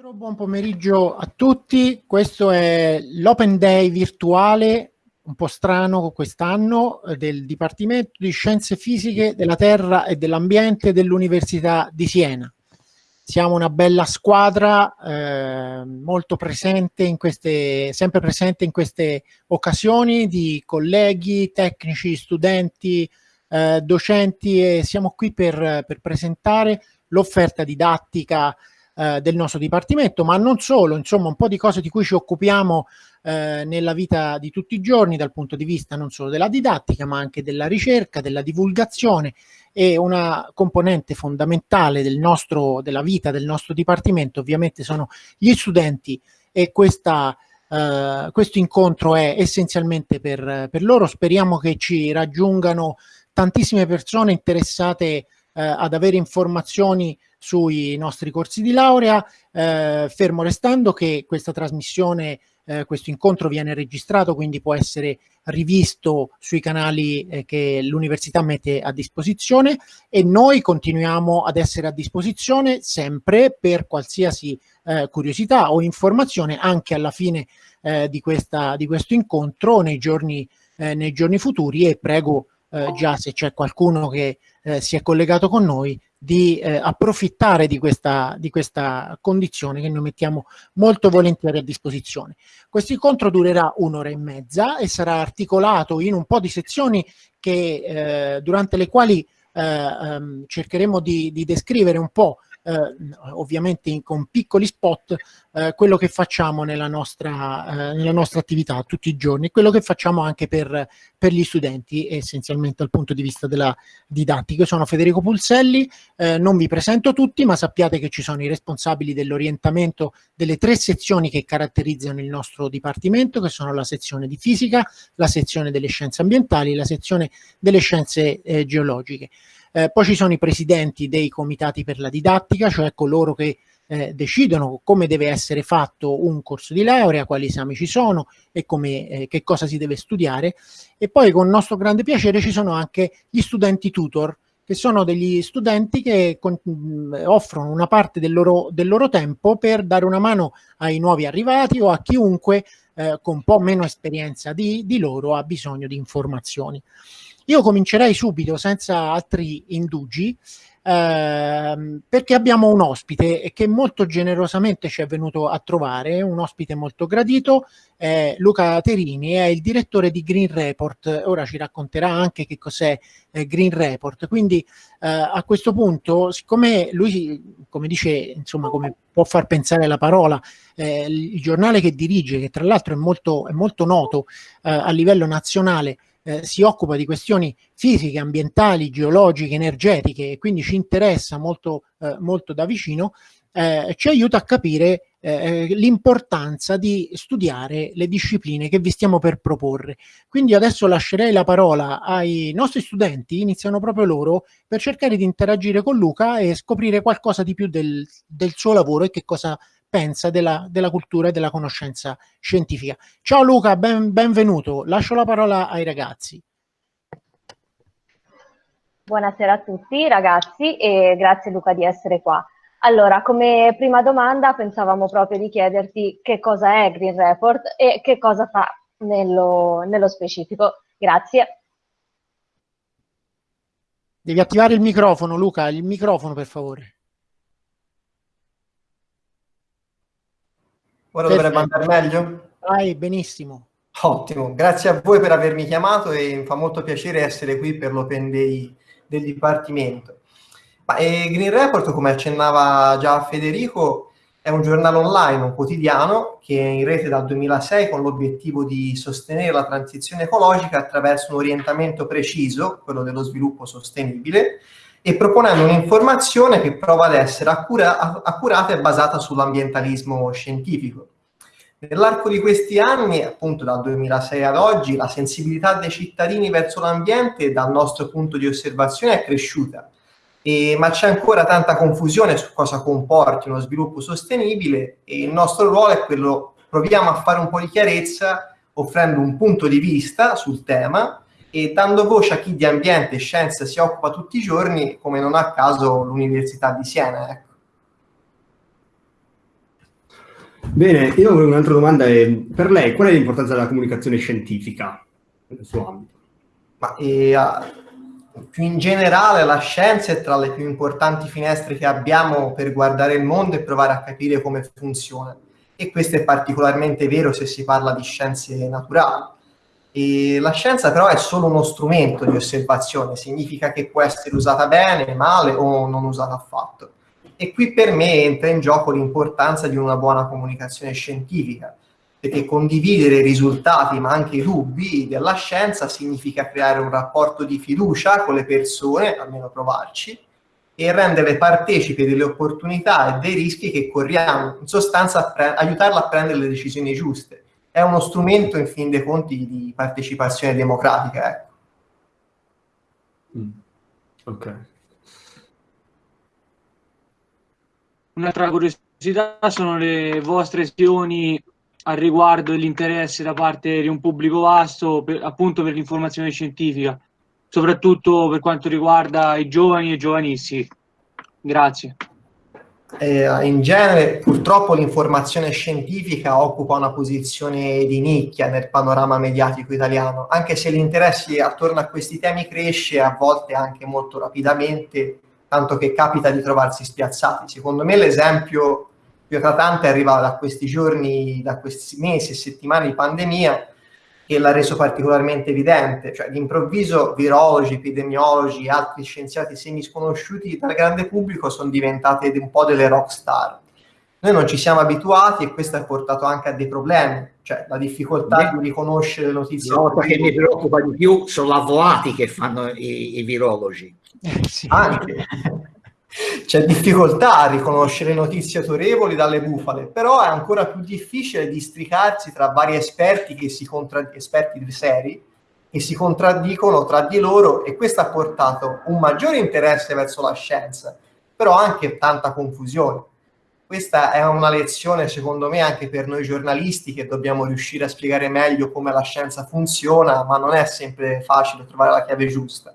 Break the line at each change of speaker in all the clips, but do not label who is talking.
Buon pomeriggio a tutti, questo è l'Open Day virtuale, un po' strano quest'anno, del Dipartimento di Scienze Fisiche della Terra e dell'Ambiente dell'Università di Siena. Siamo una bella squadra, eh, molto presente in queste, sempre presente in queste occasioni di colleghi, tecnici, studenti, eh, docenti e siamo qui per, per presentare l'offerta didattica eh, del nostro dipartimento, ma non solo, insomma un po' di cose di cui ci occupiamo eh, nella vita di tutti i giorni dal punto di vista non solo della didattica, ma anche della ricerca, della divulgazione e una componente fondamentale del nostro, della vita del nostro dipartimento ovviamente sono gli studenti e questa Uh, questo incontro è essenzialmente per, per, loro. Speriamo che ci raggiungano tantissime persone interessate uh, ad avere informazioni sui nostri corsi di laurea, eh, fermo restando che questa trasmissione, eh, questo incontro viene registrato, quindi può essere rivisto sui canali eh, che l'università mette a disposizione e noi continuiamo ad essere a disposizione sempre per qualsiasi eh, curiosità o informazione anche alla fine eh, di, questa, di questo incontro nei giorni, eh, nei giorni futuri e prego già se c'è qualcuno che si è collegato con noi di eh, approfittare di questa, di questa condizione che noi mettiamo molto volentieri a disposizione. Questo incontro durerà un'ora e mezza e sarà articolato in un po' di sezioni che, eh, durante le quali eh, ehm, cercheremo di, di descrivere un po' eh, ovviamente in, con piccoli spot, eh, quello che facciamo nella nostra, eh, nella nostra attività tutti i giorni quello che facciamo anche per, per gli studenti, essenzialmente dal punto di vista della didattica. Io sono Federico Pulselli, eh, non vi presento tutti, ma sappiate che ci sono i responsabili dell'orientamento delle tre sezioni che caratterizzano il nostro dipartimento, che sono la sezione di fisica, la sezione delle scienze ambientali e la sezione delle scienze eh, geologiche. Eh, poi ci sono i presidenti dei comitati per la didattica, cioè coloro che eh, decidono come deve essere fatto un corso di laurea, quali esami ci sono e come, eh, che cosa si deve studiare. E poi con nostro grande piacere ci sono anche gli studenti tutor, che sono degli studenti che con, offrono una parte del loro, del loro, tempo per dare una mano ai nuovi arrivati o a chiunque eh, con un po' meno esperienza di, di loro ha bisogno di informazioni. Io comincerei subito, senza altri indugi, ehm, perché abbiamo un ospite che molto generosamente ci è venuto a trovare, un ospite molto gradito, eh, Luca Terini, è il direttore di Green Report, ora ci racconterà anche che cos'è eh, Green Report, quindi eh, a questo punto, siccome lui, come dice, insomma, come può far pensare la parola, eh, il giornale che dirige, che tra l'altro è molto, è molto noto eh, a livello nazionale, eh, si occupa di questioni fisiche, ambientali, geologiche, energetiche e quindi ci interessa molto, eh, molto da vicino, eh, ci aiuta a capire eh, l'importanza di studiare le discipline che vi stiamo per proporre. Quindi adesso lascerei la parola ai nostri studenti, iniziano proprio loro, per cercare di interagire con Luca e scoprire qualcosa di più del, del suo lavoro e che cosa pensa della, della, cultura e della conoscenza scientifica. Ciao Luca, ben, benvenuto. Lascio la parola ai ragazzi.
Buonasera a tutti ragazzi e grazie Luca di essere qua. Allora, come prima domanda pensavamo proprio di chiederti che cosa è Green Report e che cosa fa nello, nello specifico. Grazie.
Devi attivare il microfono, Luca, il microfono per favore.
Ora Perfetto. dovrebbe andare meglio?
Vai, benissimo.
Ottimo, grazie a voi per avermi chiamato e mi fa molto piacere essere qui per l'Open Day del Dipartimento. Ma, eh, Green Report, come accennava già Federico, è un giornale online, un quotidiano che è in rete dal 2006 con l'obiettivo di sostenere la transizione ecologica attraverso un orientamento preciso, quello dello sviluppo sostenibile, e proponendo un'informazione che prova ad essere accura accurata e basata sull'ambientalismo scientifico. Nell'arco di questi anni, appunto dal 2006 ad oggi, la sensibilità dei cittadini verso l'ambiente dal nostro punto di osservazione è cresciuta, e, ma c'è ancora tanta confusione su cosa comporti uno sviluppo sostenibile e il nostro ruolo è quello, proviamo a fare un po' di chiarezza offrendo un punto di vista sul tema e dando voce a chi di ambiente e scienza si occupa tutti i giorni, come non a caso l'Università di Siena. Ecco.
Bene, io ho un'altra domanda. Per lei, qual è l'importanza della comunicazione scientifica nel suo ambito?
Ma, eh, più in generale la scienza è tra le più importanti finestre che abbiamo per guardare il mondo e provare a capire come funziona. E questo è particolarmente vero se si parla di scienze naturali. E la scienza però è solo uno strumento di osservazione, significa che può essere usata bene, male o non usata affatto. E qui per me entra in gioco l'importanza di una buona comunicazione scientifica, perché condividere i risultati ma anche i dubbi della scienza significa creare un rapporto di fiducia con le persone, almeno provarci, e renderle partecipi delle opportunità e dei rischi che corriamo, in sostanza aiutarla a prendere le decisioni giuste. È uno strumento, in fin dei conti, di partecipazione democratica. Ecco.
Mm. Ok.
Un'altra curiosità sono le vostre azioni al riguardo dell'interesse da parte di un pubblico vasto per, appunto per l'informazione scientifica, soprattutto per quanto riguarda i giovani e i giovanissimi. Grazie.
Eh, in genere purtroppo l'informazione scientifica occupa una posizione di nicchia nel panorama mediatico italiano, anche se l'interesse attorno a questi temi cresce a volte anche molto rapidamente, tanto che capita di trovarsi spiazzati. Secondo me l'esempio più eclatante arriva da questi giorni, da questi mesi e settimane di pandemia che l'ha reso particolarmente evidente, cioè d'improvviso virologi, epidemiologi, e altri scienziati semi sconosciuti dal grande pubblico sono diventati un po' delle rock star. Noi non ci siamo abituati e questo ha portato anche a dei problemi, cioè la difficoltà di riconoscere le notizie.
La cosa che mi preoccupa di più sono avvoati che fanno i, i virologi.
Eh, sì. Anche c'è difficoltà a riconoscere notizie autorevoli dalle bufale, però è ancora più difficile districarsi tra vari esperti, che si contra... esperti seri che si contraddicono tra di loro e questo ha portato un maggiore interesse verso la scienza, però anche tanta confusione. Questa è una lezione, secondo me, anche per noi giornalisti che dobbiamo riuscire a spiegare meglio come la scienza funziona, ma non è sempre facile trovare la chiave giusta.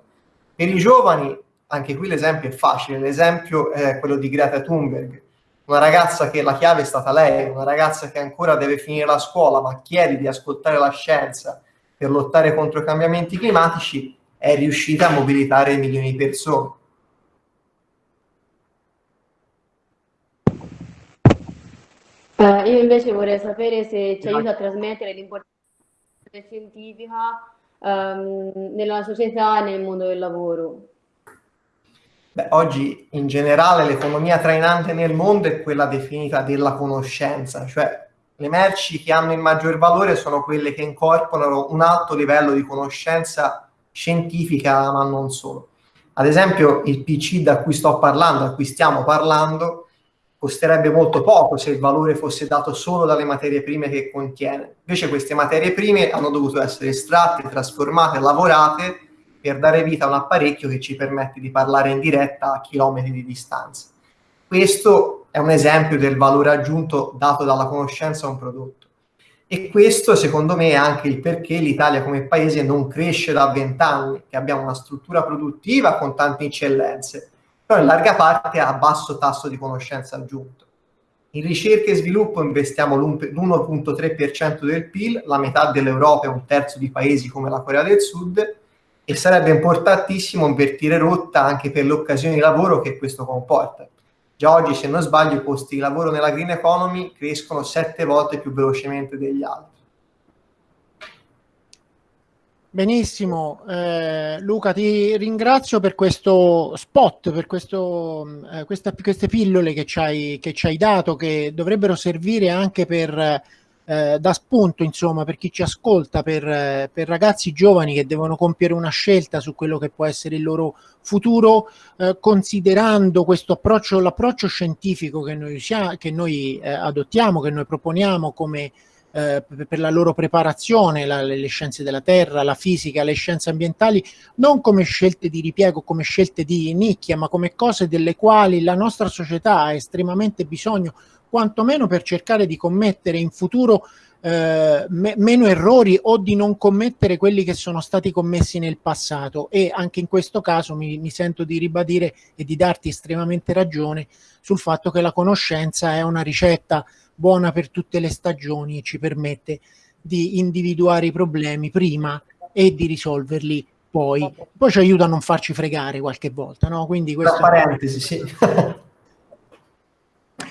Per i giovani anche qui l'esempio è facile, l'esempio è quello di Greta Thunberg, una ragazza che la chiave è stata lei, una ragazza che ancora deve finire la scuola ma chiede di ascoltare la scienza per lottare contro i cambiamenti climatici, è riuscita a mobilitare milioni di persone.
Uh, io invece vorrei sapere se ci aiuta a trasmettere l'importanza scientifica um, nella società e nel mondo del lavoro.
Beh, oggi in generale l'economia trainante nel mondo è quella definita della conoscenza, cioè le merci che hanno il maggior valore sono quelle che incorporano un alto livello di conoscenza scientifica, ma non solo. Ad esempio il PC da cui sto parlando, da cui stiamo parlando, costerebbe molto poco se il valore fosse dato solo dalle materie prime che contiene. Invece queste materie prime hanno dovuto essere estratte, trasformate, lavorate per dare vita a un apparecchio che ci permette di parlare in diretta a chilometri di distanza. Questo è un esempio del valore aggiunto dato dalla conoscenza a un prodotto. E questo, secondo me, è anche il perché l'Italia come paese non cresce da vent'anni, che abbiamo una struttura produttiva con tante eccellenze, però in larga parte a basso tasso di conoscenza aggiunto. In ricerca e sviluppo investiamo l'1.3% del PIL, la metà dell'Europa e un terzo di paesi come la Corea del Sud, e sarebbe importantissimo invertire rotta anche per le occasioni di lavoro che questo comporta. Già oggi, se non sbaglio, i posti di lavoro nella green economy crescono sette volte più velocemente degli altri.
Benissimo, eh, Luca ti ringrazio per questo spot, per questo, eh, questa, queste pillole che ci, hai, che ci hai dato, che dovrebbero servire anche per eh, da spunto insomma per chi ci ascolta, per, eh, per, ragazzi giovani che devono compiere una scelta su quello che può essere il loro futuro, eh, considerando questo approccio, l'approccio scientifico che noi, sia, che noi eh, adottiamo, che noi proponiamo come eh, per la loro preparazione, la, le scienze della terra, la fisica, le scienze ambientali, non come scelte di ripiego, come scelte di nicchia, ma come cose delle quali la nostra società ha estremamente bisogno quantomeno per cercare di commettere in futuro eh, me meno errori o di non commettere quelli che sono stati commessi nel passato e anche in questo caso mi, mi sento di ribadire e di darti estremamente ragione sul fatto che la conoscenza è una ricetta buona per tutte le stagioni e ci permette di individuare i problemi prima e di risolverli poi. Poi ci aiuta a non farci fregare qualche volta, no? Quindi questo...
Tra parentesi, sì.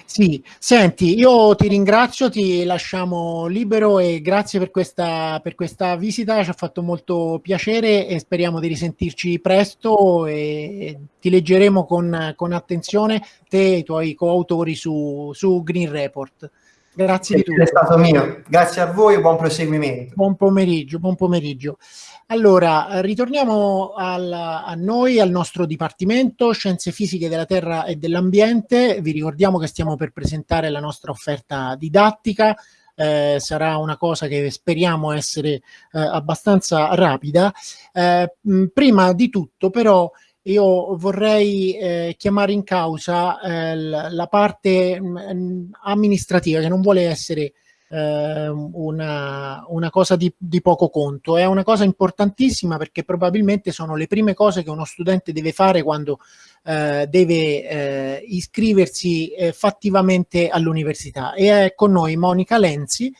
Sì, senti, io ti ringrazio, ti lasciamo libero e grazie per questa, per questa visita, ci ha fatto molto piacere e speriamo di risentirci presto e ti leggeremo con, con attenzione te e i tuoi coautori su, su Green Report. Grazie di tutto.
È stato mio. Grazie a voi buon proseguimento.
Buon pomeriggio, buon pomeriggio. Allora, ritorniamo al, a noi, al nostro Dipartimento Scienze Fisiche della Terra e dell'Ambiente. Vi ricordiamo che stiamo per presentare la nostra offerta didattica. Eh, sarà una cosa che speriamo essere eh, abbastanza rapida. Eh, prima di tutto, però, io vorrei eh, chiamare in causa eh, la parte mh, mm, amministrativa che non vuole essere eh, una, una, cosa di, di, poco conto, è una cosa importantissima perché probabilmente sono le prime cose che uno studente deve fare quando eh, deve eh, iscriversi eh, fattivamente all'università. E è con noi Monica Lenzi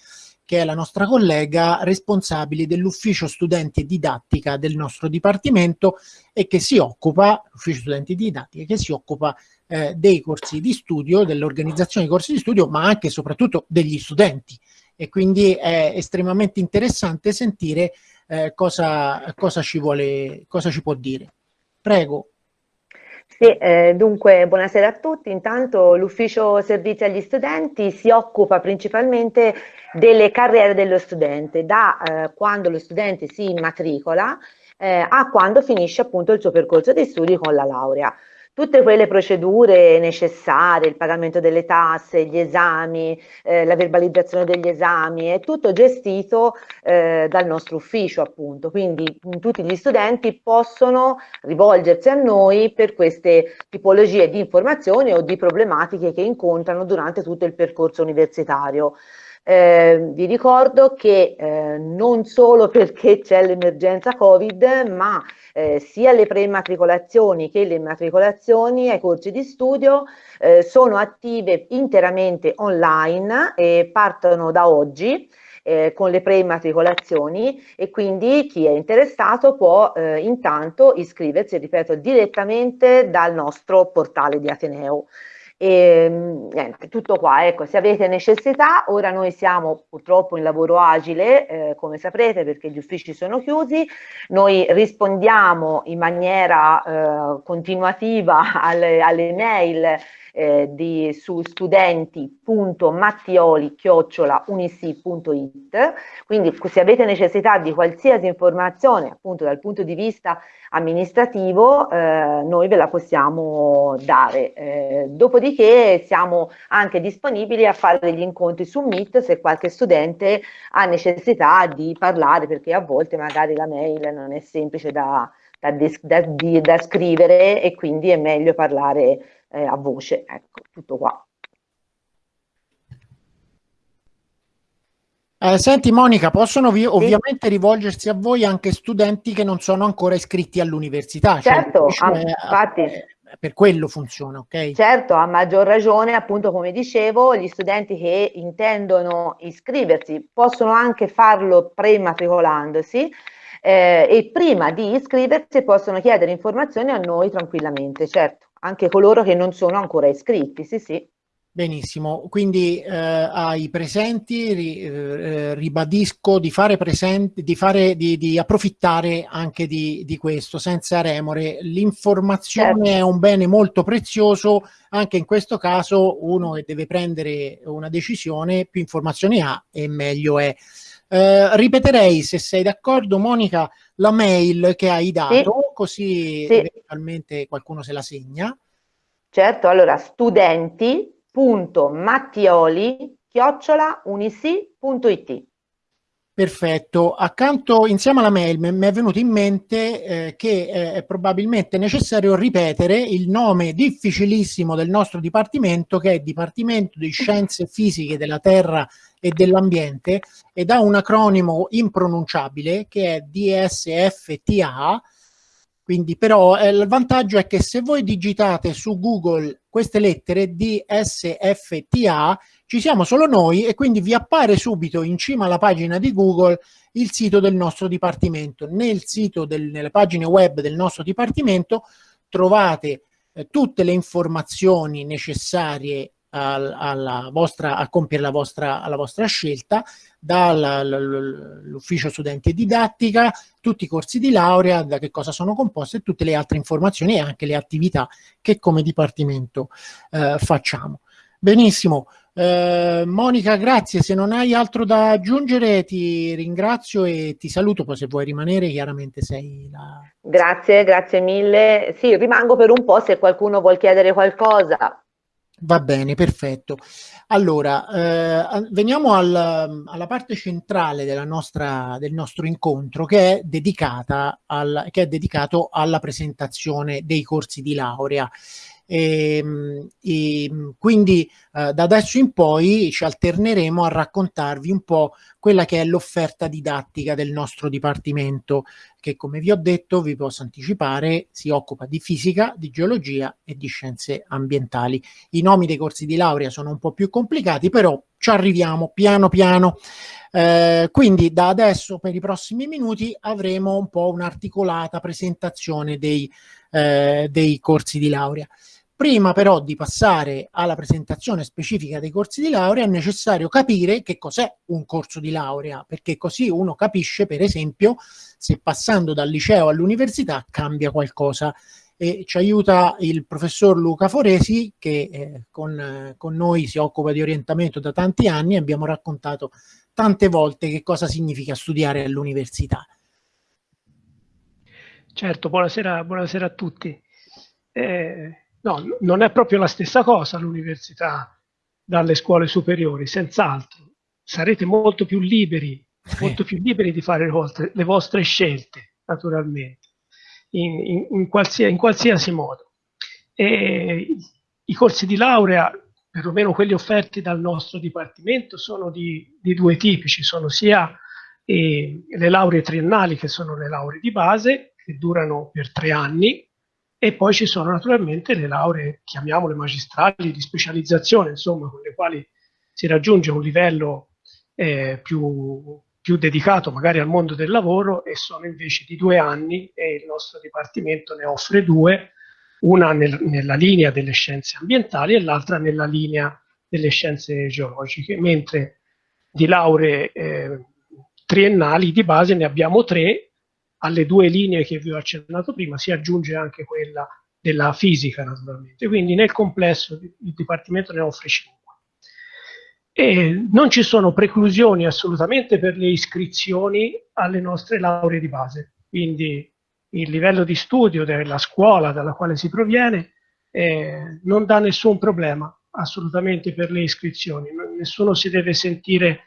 che è la nostra collega responsabile dell'ufficio studenti e didattica del nostro dipartimento e che si occupa, l'ufficio studenti e didattica, che si occupa eh, dei corsi di studio, dell'organizzazione dei corsi di studio, ma anche e soprattutto degli studenti. E quindi è estremamente interessante sentire eh, cosa, cosa, ci vuole, cosa ci può dire. Prego.
Sì, eh, dunque buonasera a tutti. Intanto l'ufficio servizi agli studenti si occupa principalmente delle carriere dello studente, da eh, quando lo studente si immatricola eh, a quando finisce appunto il suo percorso di studi con la laurea tutte quelle procedure necessarie, il pagamento delle tasse, gli esami, eh, la verbalizzazione degli esami, è tutto gestito eh, dal nostro ufficio appunto, quindi tutti gli studenti possono rivolgersi a noi per queste tipologie di informazioni o di problematiche che incontrano durante tutto il percorso universitario. Eh, vi ricordo che eh, non solo perché c'è l'emergenza Covid, ma eh, sia le preimmatricolazioni che le immatricolazioni ai corsi di studio eh, sono attive interamente online e partono da oggi. Eh, con le preimmatricolazioni e quindi chi è interessato può eh, intanto iscriversi, ripeto, direttamente dal nostro portale di Ateneo. E, niente, tutto qua, ecco, se avete necessità, ora noi siamo purtroppo in lavoro agile, eh, come saprete, perché gli uffici sono chiusi, noi rispondiamo in maniera eh, continuativa alle, alle mail eh, di, su studenti.mattioli-unisi.it quindi se avete necessità di qualsiasi informazione appunto dal punto di vista amministrativo eh, noi ve la possiamo dare. Eh, dopodiché siamo anche disponibili a fare degli incontri su Meet se qualche studente ha necessità di parlare perché a volte magari la mail non è semplice da, da, da, da scrivere e quindi è meglio parlare eh, a voce. Ecco, tutto qua.
Eh, senti Monica, possono vi- ovviamente rivolgersi a voi anche studenti che non sono ancora iscritti all'università.
Cioè, certo, cioè, infatti.
Per quello funziona, ok?
Certo, a maggior ragione, appunto come dicevo, gli studenti che intendono iscriversi possono anche farlo prematricolandosi eh, e prima di iscriversi possono chiedere informazioni a noi tranquillamente, certo anche coloro che non sono ancora iscritti, sì sì.
Benissimo, quindi eh, ai presenti ri, eh, ribadisco di fare presente, di, fare, di, di approfittare anche di, di, questo senza remore. L'informazione certo. è un bene molto prezioso, anche in questo caso uno che deve prendere una decisione, più informazioni ha e meglio è. Eh, ripeterei, se sei d'accordo, Monica, la mail che hai dato, sì. così sì. eventualmente qualcuno se la segna.
Certo, allora studenti.mattioli chiocciolaunisi.it
Perfetto, accanto insieme alla mail mi è venuto in mente eh, che eh, è probabilmente necessario ripetere il nome difficilissimo del nostro dipartimento che è Dipartimento di Scienze Fisiche della Terra e dell'Ambiente ed ha un acronimo impronunciabile che è DSFTA, Quindi però eh, il vantaggio è che se voi digitate su Google queste lettere DSFTA ci siamo solo noi e quindi vi appare subito in cima alla pagina di Google il sito del nostro dipartimento. Nel sito, del, nelle pagine web del nostro dipartimento trovate eh, tutte le informazioni necessarie al, alla vostra, a compiere la vostra, la vostra scelta, dall'ufficio studenti e didattica, tutti i corsi di laurea, da che cosa sono composti tutte le altre informazioni e anche le attività che come dipartimento eh, facciamo. Benissimo, eh, Monica grazie, se non hai altro da aggiungere ti ringrazio e ti saluto, poi se vuoi rimanere chiaramente sei la...
Grazie, grazie mille. Sì, rimango per un po' se qualcuno vuol chiedere qualcosa.
Va bene, perfetto. Allora, eh, veniamo al, alla parte centrale della nostra, del nostro incontro che è, dedicata al, che è dedicato alla presentazione dei corsi di laurea. E, ehm, e quindi eh, da adesso in poi ci alterneremo a raccontarvi un po' quella che è l'offerta didattica del nostro dipartimento che come vi ho detto vi posso anticipare si occupa di fisica, di geologia e di scienze ambientali. I nomi dei corsi di laurea sono un po' più complicati però ci arriviamo piano piano. Eh, quindi da adesso per i prossimi minuti avremo un po' un'articolata presentazione dei, eh, dei corsi di laurea. Prima però di passare alla presentazione specifica dei corsi di laurea è necessario capire che cos'è un corso di laurea, perché così uno capisce per esempio se passando dal liceo all'università cambia qualcosa. E ci aiuta il professor Luca Foresi che eh, con, eh, con noi si occupa di orientamento da tanti anni e abbiamo raccontato tante volte che cosa significa studiare all'università.
Certo, buonasera, buonasera a tutti. Eh, No, non è proprio la stessa cosa l'università dalle scuole superiori, senz'altro. Sarete molto più liberi, molto più liberi di fare le vostre, le vostre scelte, naturalmente, in, in, in, qualsiasi, in qualsiasi modo. E I corsi di laurea, perlomeno quelli offerti dal nostro dipartimento, sono di, di due tipi. Ci sono sia eh, le lauree triennali, che sono le lauree di base, che durano per tre anni, e poi ci sono naturalmente le lauree, chiamiamole magistrali, di specializzazione, insomma, con le quali si raggiunge un livello eh, più, più, dedicato magari al mondo del lavoro e sono invece di due anni e il nostro dipartimento ne offre due, una nel, nella linea delle scienze ambientali e l'altra nella linea delle scienze geologiche, mentre di lauree eh, triennali di base ne abbiamo tre alle due linee che vi ho accennato prima si aggiunge anche quella della fisica naturalmente, quindi nel complesso il Dipartimento ne offre 5. E non ci sono preclusioni assolutamente per le iscrizioni alle nostre lauree di base, quindi il livello di studio della scuola dalla quale si proviene eh, non dà nessun problema assolutamente per le iscrizioni, nessuno si deve sentire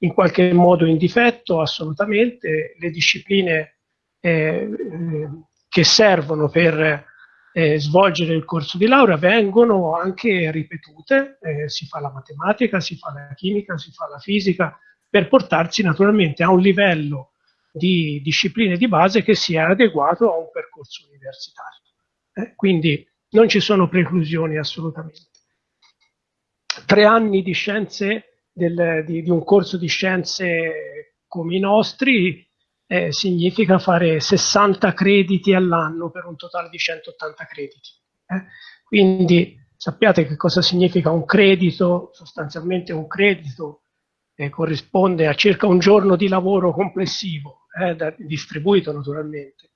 in qualche modo in difetto, assolutamente, le discipline eh, che servono per eh, svolgere il corso di laurea vengono anche ripetute, eh, si fa la matematica, si fa la chimica, si fa la fisica, per portarsi naturalmente a un livello di discipline di base che sia adeguato a un percorso universitario. Eh, quindi non ci sono preclusioni assolutamente. Tre anni di scienze, del, di, di un corso di scienze come i nostri eh, significa fare 60 crediti all'anno per un totale di 180 crediti. Eh? Quindi sappiate che cosa significa un credito, sostanzialmente un credito eh, corrisponde a circa un giorno di lavoro complessivo, eh, da, distribuito naturalmente,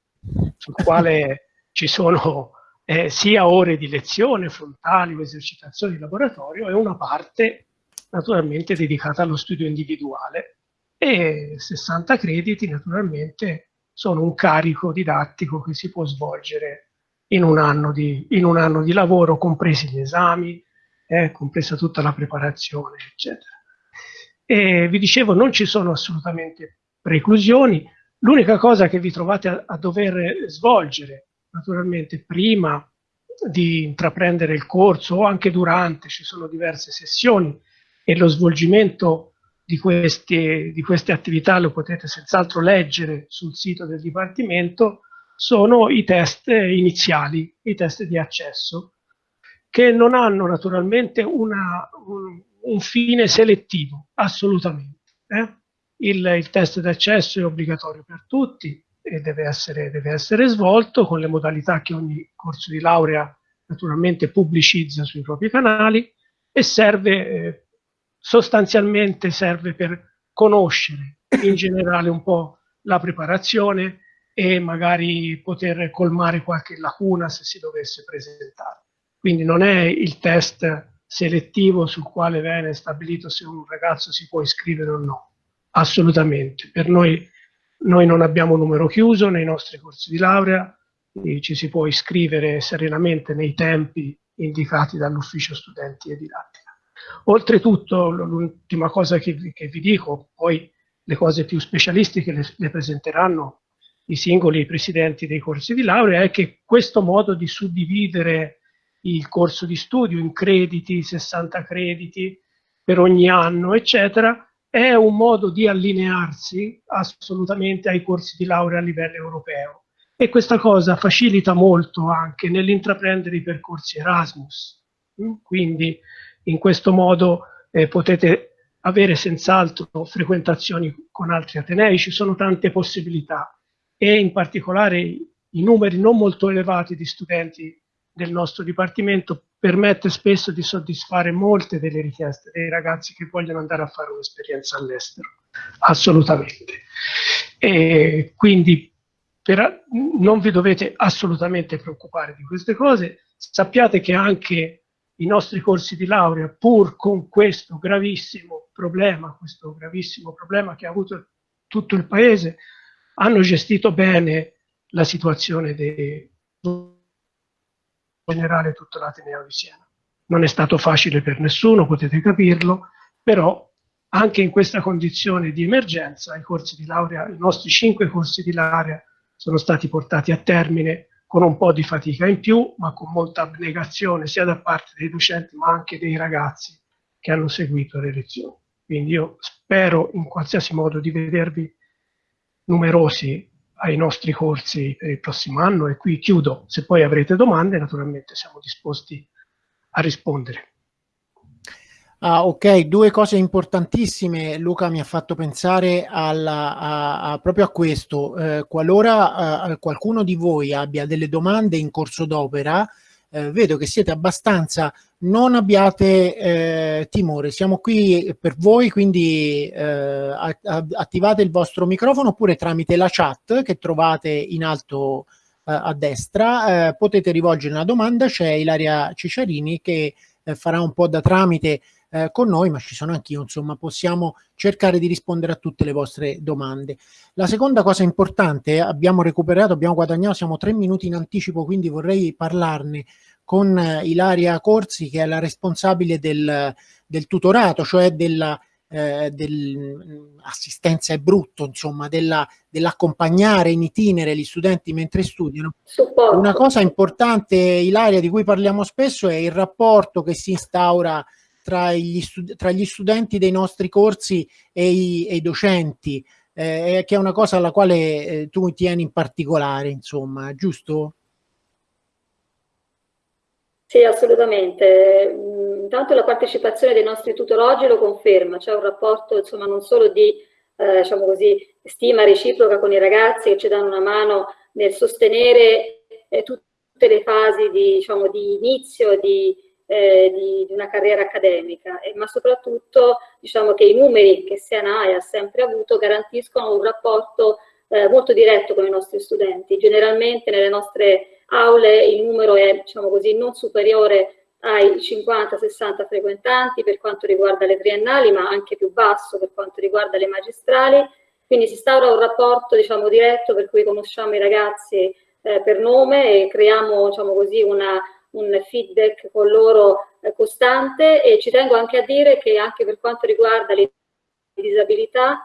sul quale ci sono eh, sia ore di lezione frontali o esercitazioni di laboratorio e una parte naturalmente dedicata allo studio individuale e 60 crediti naturalmente sono un carico didattico che si può svolgere in un anno di, un anno di lavoro, compresi gli esami, eh, compresa tutta la preparazione, eccetera. E vi dicevo, non ci sono assolutamente preclusioni, l'unica cosa che vi trovate a, a dover svolgere, naturalmente prima di intraprendere il corso o anche durante, ci sono diverse sessioni e lo svolgimento di queste, di queste attività lo potete senz'altro leggere sul sito del Dipartimento, sono i test iniziali, i test di accesso, che non hanno naturalmente una, un, un, fine selettivo, assolutamente. Eh? Il, il test d'accesso è obbligatorio per tutti e deve essere, deve essere svolto con le modalità che ogni corso di laurea naturalmente pubblicizza sui propri canali e serve eh, sostanzialmente serve per conoscere in generale un po' la preparazione e magari poter colmare qualche lacuna se si dovesse presentare. Quindi non è il test selettivo sul quale viene stabilito se un ragazzo si può iscrivere o no, assolutamente. Per noi, noi non abbiamo numero chiuso nei nostri corsi di laurea, ci si può iscrivere serenamente nei tempi indicati dall'ufficio studenti e didattica. Oltretutto, l'ultima cosa che vi, che vi, dico, poi le cose più specialistiche le, le presenteranno i singoli presidenti dei corsi di laurea, è che questo modo di suddividere il corso di studio in crediti, 60 crediti per ogni anno, eccetera, è un modo di allinearsi assolutamente ai corsi di laurea a livello europeo. E questa cosa facilita molto anche nell'intraprendere i percorsi Erasmus. Quindi in questo modo eh, potete avere senz'altro frequentazioni con altri atenei, ci sono tante possibilità. E in particolare i numeri non molto elevati di studenti del nostro dipartimento permette spesso di soddisfare molte delle richieste dei ragazzi che vogliono andare a fare un'esperienza all'estero, assolutamente. E quindi per, non vi dovete assolutamente preoccupare di queste cose, sappiate che anche i nostri corsi di laurea, pur con questo gravissimo problema, questo gravissimo problema che ha avuto tutto il Paese, hanno gestito bene la situazione dei generale tutto l'Ateneo di Siena. Non è stato facile per nessuno, potete capirlo, però anche in questa condizione di emergenza i corsi di laurea, i nostri cinque corsi di laurea sono stati portati a termine con un po' di fatica in più, ma con molta abnegazione sia da parte dei docenti ma anche dei ragazzi che hanno seguito le lezioni. Quindi io spero in qualsiasi modo di vedervi numerosi ai nostri corsi per il prossimo anno e qui chiudo. Se poi avrete domande naturalmente siamo disposti a rispondere.
Ah, ok, due cose importantissime. Luca mi ha fatto pensare alla, a, a, proprio a questo. Eh, qualora eh, qualcuno di voi abbia delle domande in corso d'opera, eh, vedo che siete abbastanza, non abbiate eh, timore, siamo qui per voi, quindi eh, attivate il vostro microfono oppure tramite la chat che trovate in alto eh, a destra, potete rivolgere una domanda, c'è Ilaria Ciciarini che farà un po' da tramite eh, con noi, ma ci sono anch'io, insomma, possiamo cercare di rispondere a tutte le vostre domande. La seconda cosa importante, abbiamo recuperato, abbiamo guadagnato, siamo tre minuti in anticipo, quindi vorrei parlarne con eh, Ilaria Corsi, che è la responsabile del, del tutorato, cioè della eh, dell'assistenza mm, è brutto, insomma, dell'accompagnare dell in itinere gli studenti mentre studiano. Supporto. Una cosa importante, Ilaria, di cui parliamo spesso è il rapporto che si instaura tra gli, tra gli studenti dei nostri corsi e i, e i docenti, eh, che è una cosa alla quale eh, tu tieni in particolare, insomma, giusto?
Sì, assolutamente. Mm, intanto la partecipazione dei nostri tutoroggi lo conferma, c'è un rapporto insomma non solo di eh, diciamo così, stima reciproca con i ragazzi che ci danno una mano nel sostenere eh, tutte le fasi di, diciamo, di inizio, di, eh, di, di, una carriera accademica, eh, ma soprattutto diciamo che i numeri che Sianae ha sempre avuto garantiscono un rapporto eh, molto diretto con i nostri studenti. Generalmente nelle nostre aule il numero è diciamo così, non superiore ai 50-60 frequentanti per quanto riguarda le triennali, ma anche più basso per quanto riguarda le magistrali. Quindi si instaura un rapporto diciamo, diretto per cui conosciamo i ragazzi eh, per nome e creiamo diciamo così, una, un feedback con loro eh, costante e ci tengo anche a dire che anche per quanto riguarda le disabilità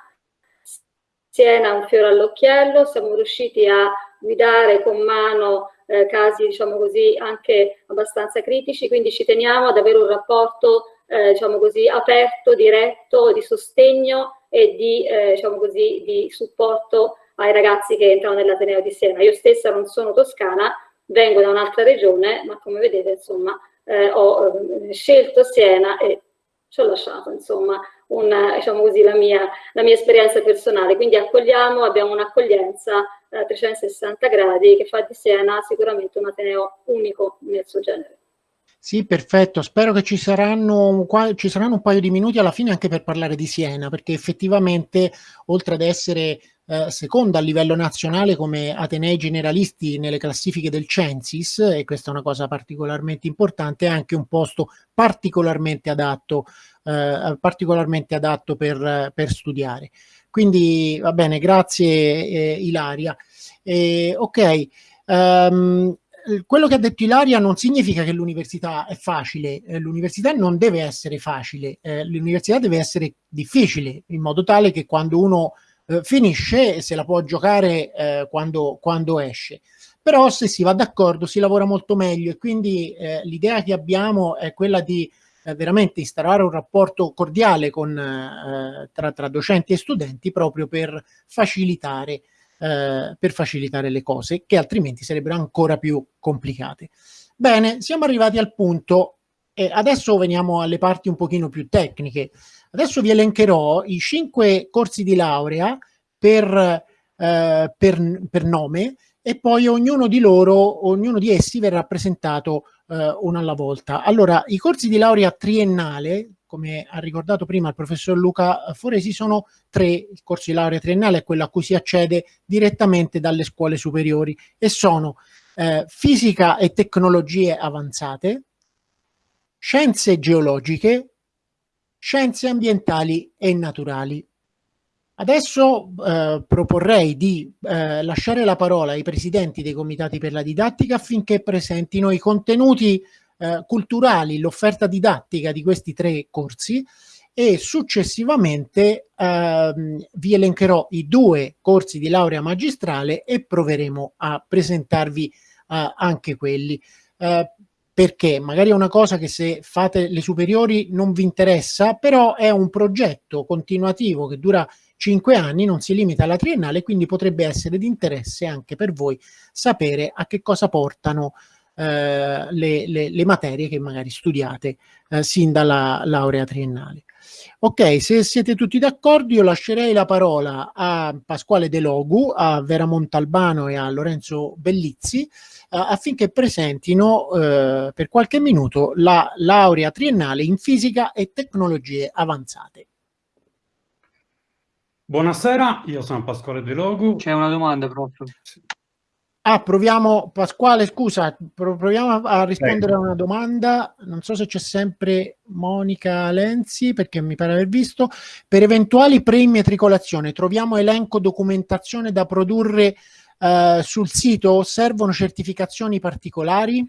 Siena un fiore all'occhiello, siamo riusciti a guidare con mano eh, casi diciamo così anche abbastanza critici, quindi ci teniamo ad avere un rapporto eh, diciamo così aperto, diretto, di sostegno e di, eh, diciamo così, di supporto ai ragazzi che entrano nell'Ateneo di Siena. Io stessa non sono toscana, vengo da un'altra regione, ma come vedete insomma eh, ho eh, scelto Siena e ci ho lasciato insomma una, diciamo così, la, mia, la mia esperienza personale. Quindi accogliamo, abbiamo un'accoglienza a eh, 360 gradi che fa di Siena sicuramente un Ateneo unico nel suo genere.
Sì, perfetto. Spero che ci saranno, ci saranno un paio di minuti alla fine anche per parlare di Siena, perché effettivamente, oltre ad essere eh, seconda a livello nazionale come Atenei generalisti nelle classifiche del Censis, e questa è una cosa particolarmente importante, è anche un posto particolarmente adatto, eh, particolarmente adatto per, per, studiare. Quindi va bene, grazie eh, Ilaria. ok. Um, quello che ha detto Ilaria non significa che l'università è facile, eh, l'università non deve essere facile, eh, l'università deve essere difficile, in modo tale che quando uno eh, finisce se la può giocare eh, quando, quando, esce. Però se si va d'accordo si lavora molto meglio e quindi eh, l'idea che abbiamo è quella di eh, veramente instaurare un rapporto cordiale con, tra, tra docenti e studenti proprio per facilitare eh, per facilitare le cose che altrimenti sarebbero ancora più complicate. Bene, siamo arrivati al punto e adesso veniamo alle parti un pochino più tecniche. Adesso vi elencherò i cinque corsi di laurea per, eh, per, per nome e poi ognuno di loro, ognuno di essi verrà presentato eh, uno alla volta. Allora, i corsi di laurea triennale, come ha ricordato prima il professor Luca Foresi, sono tre, il corso di laurea triennale è quello a cui si accede direttamente dalle scuole superiori e sono eh, fisica e tecnologie avanzate, scienze geologiche, scienze ambientali e naturali. Adesso eh, proporrei di eh, lasciare la parola ai presidenti dei comitati per la didattica affinché presentino i contenuti eh, culturali, l'offerta didattica di questi tre corsi e successivamente ehm, vi elencherò i due corsi di laurea magistrale e proveremo a presentarvi eh, anche quelli. Perché magari è una cosa che se fate le superiori non vi interessa, però è un progetto continuativo che dura cinque anni, non si limita alla triennale, quindi potrebbe essere di interesse anche per voi sapere a che cosa portano eh, le, le, le, materie che magari studiate eh, sin dalla laurea triennale. Ok, se siete tutti d'accordo io lascerei la parola a Pasquale De Logu, a Vera Montalbano e a Lorenzo Bellizzi affinché presentino eh, per qualche minuto la laurea triennale in fisica e tecnologie avanzate.
Buonasera, io sono Pasquale De Logu.
C'è una domanda, prof.
Ah, proviamo, Pasquale, scusa, proviamo a rispondere a una domanda. Non so se c'è sempre Monica Lenzi, perché mi pare aver visto. Per eventuali preimmatricolazione, troviamo elenco documentazione da produrre eh, sul sito? Servono certificazioni particolari?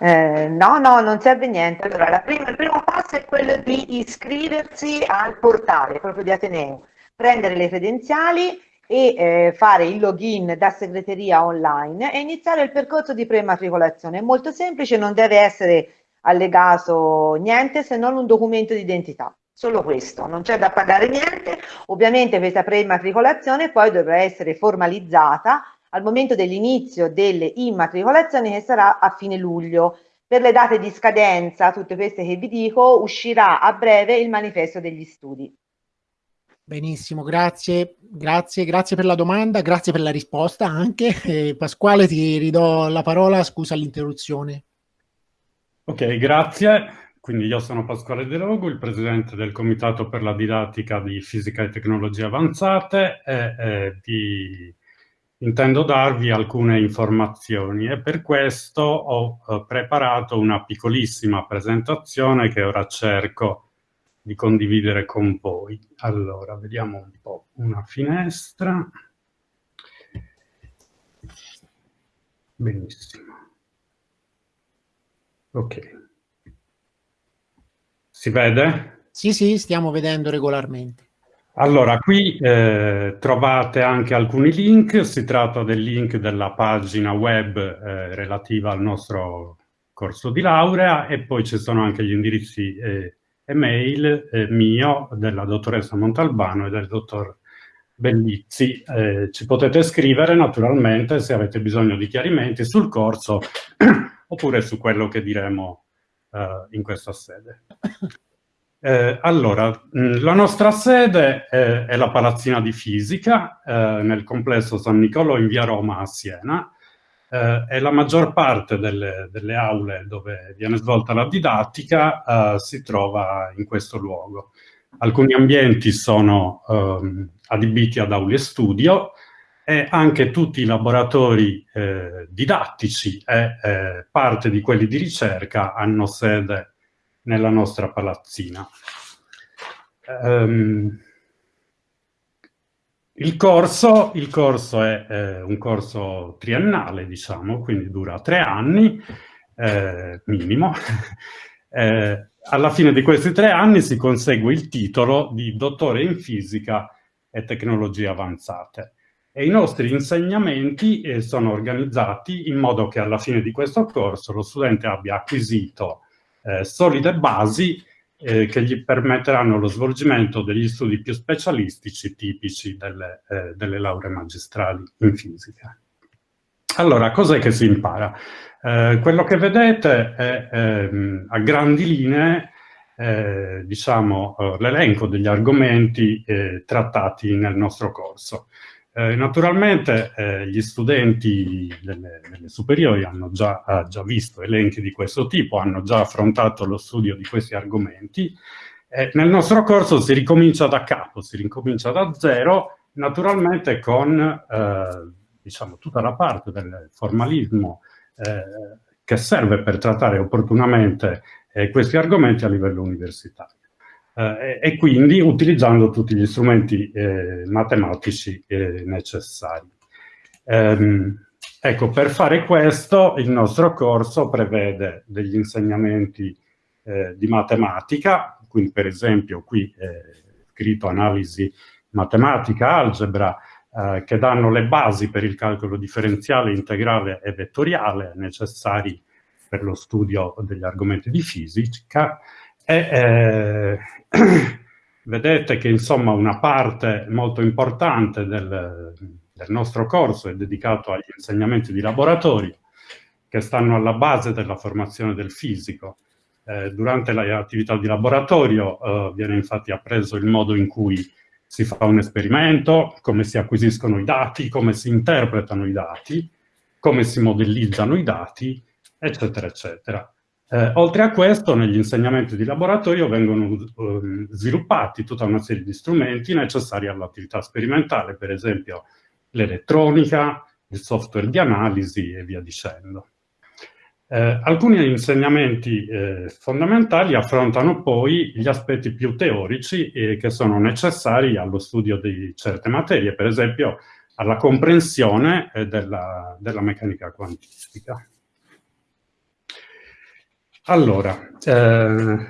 Eh, no, no, non serve niente. Allora, prima, il primo passo è quello di iscriversi al portale proprio di Ateneo, prendere le credenziali e eh, fare il login da segreteria online e iniziare il percorso di prematricolazione. È molto semplice, non deve essere allegato niente se non un documento di identità. Solo questo, non c'è da pagare niente. Ovviamente questa prematricolazione poi dovrà essere formalizzata al momento dell'inizio delle immatricolazioni che sarà a fine luglio. Per le date di scadenza, tutte queste che vi dico, uscirà a breve il manifesto degli studi.
Benissimo, grazie, grazie, grazie per la domanda, grazie per la risposta anche. Eh, Pasquale, ti ridò la parola, scusa l'interruzione.
Ok, grazie. Quindi io sono Pasquale De Logo, il presidente del Comitato per la Didattica di Fisica e Tecnologie Avanzate e eh, di... intendo darvi alcune informazioni e per questo ho eh, preparato una piccolissima presentazione che ora cerco di condividere con voi. Allora, vediamo un po' una finestra. Benissimo. Ok. Si vede?
Sì, sì, stiamo vedendo regolarmente.
Allora, qui eh, trovate anche alcuni link, si tratta del link della pagina web eh, relativa al nostro corso di laurea e poi ci sono anche gli indirizzi eh, email eh, mio, della dottoressa Montalbano e del dottor Bellizzi. Eh, ci potete scrivere naturalmente se avete bisogno di chiarimenti sul corso oppure su quello che diremo in questa sede. Eh, allora, mh, la nostra sede è, è, la Palazzina di Fisica eh, nel complesso San Nicolò in via Roma a Siena eh, e la maggior parte delle, delle, aule dove viene svolta la didattica eh, si trova in questo luogo. Alcuni ambienti sono ehm, adibiti ad aule studio e anche tutti i laboratori eh, didattici e eh, parte di quelli di ricerca hanno sede nella nostra palazzina. Um, il corso, il corso è eh, un corso triennale, diciamo, quindi dura tre anni, eh, minimo. eh, alla fine di questi tre anni si consegue il titolo di dottore in fisica e tecnologie avanzate. E i nostri insegnamenti eh, sono organizzati in modo che alla fine di questo corso lo studente abbia acquisito eh, solide basi eh, che gli permetteranno lo svolgimento degli studi più specialistici tipici delle, eh, delle lauree magistrali in fisica. Allora, cos'è che si impara? Eh, quello che vedete è ehm, a grandi linee eh, diciamo, eh, l'elenco degli argomenti eh, trattati nel nostro corso. Eh, naturalmente eh, gli studenti delle, delle, superiori hanno già, eh, già, visto elenchi di questo tipo, hanno già affrontato lo studio di questi argomenti. nel nostro corso si ricomincia da capo, si ricomincia da zero, naturalmente con eh, diciamo, tutta la parte del formalismo eh, che serve per trattare opportunamente eh, questi argomenti a livello universitario eh, e quindi utilizzando tutti gli strumenti eh, matematici eh, necessari. Ehm, ecco, per fare questo il nostro corso prevede degli insegnamenti eh, di matematica, quindi per esempio qui è scritto analisi matematica, algebra, eh, che danno le basi per il calcolo differenziale, integrale e vettoriale necessari per lo studio degli argomenti di fisica, e eh, vedete che insomma una parte molto importante del, del nostro corso è dedicato agli insegnamenti di laboratorio che stanno alla base della formazione del fisico. Eh, durante le attività di laboratorio eh, viene infatti appreso il modo in cui si fa un esperimento, come si acquisiscono i dati, come si interpretano i dati, come si modellizzano i dati, eccetera, eccetera. Eh, oltre a questo, negli insegnamenti di laboratorio vengono eh, sviluppati tutta una serie di strumenti necessari all'attività sperimentale, per esempio l'elettronica, il software di analisi e via dicendo. Eh, alcuni insegnamenti eh, fondamentali affrontano poi gli aspetti più teorici eh, che sono necessari allo studio di certe materie, per esempio alla comprensione eh, della, della meccanica quantistica. Allora, eh,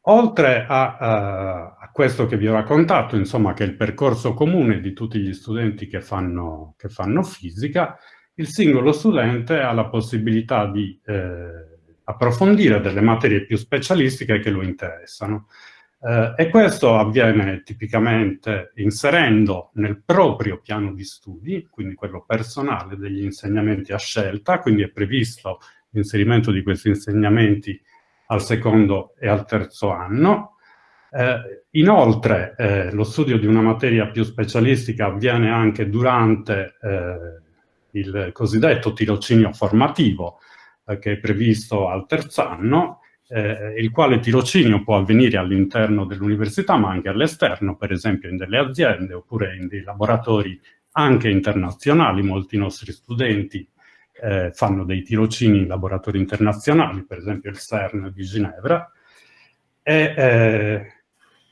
oltre a, a, a, questo che vi ho raccontato, insomma, che è il percorso comune di tutti gli studenti che fanno, che fanno fisica, il singolo studente ha la possibilità di eh, approfondire delle materie più specialistiche che lo interessano. Eh, e questo avviene tipicamente inserendo nel proprio piano di studi, quindi quello personale degli insegnamenti a scelta, quindi è previsto l'inserimento di questi insegnamenti al secondo e al terzo anno. Eh, inoltre eh, lo studio di una materia più specialistica avviene anche durante eh, il cosiddetto tirocinio formativo eh, che è previsto al terzo anno, eh, il quale tirocinio può avvenire all'interno dell'università ma anche all'esterno, per esempio in delle aziende oppure in dei laboratori anche internazionali. Molti nostri studenti eh, fanno dei tirocini in laboratori internazionali, per esempio il CERN di Ginevra, e, eh,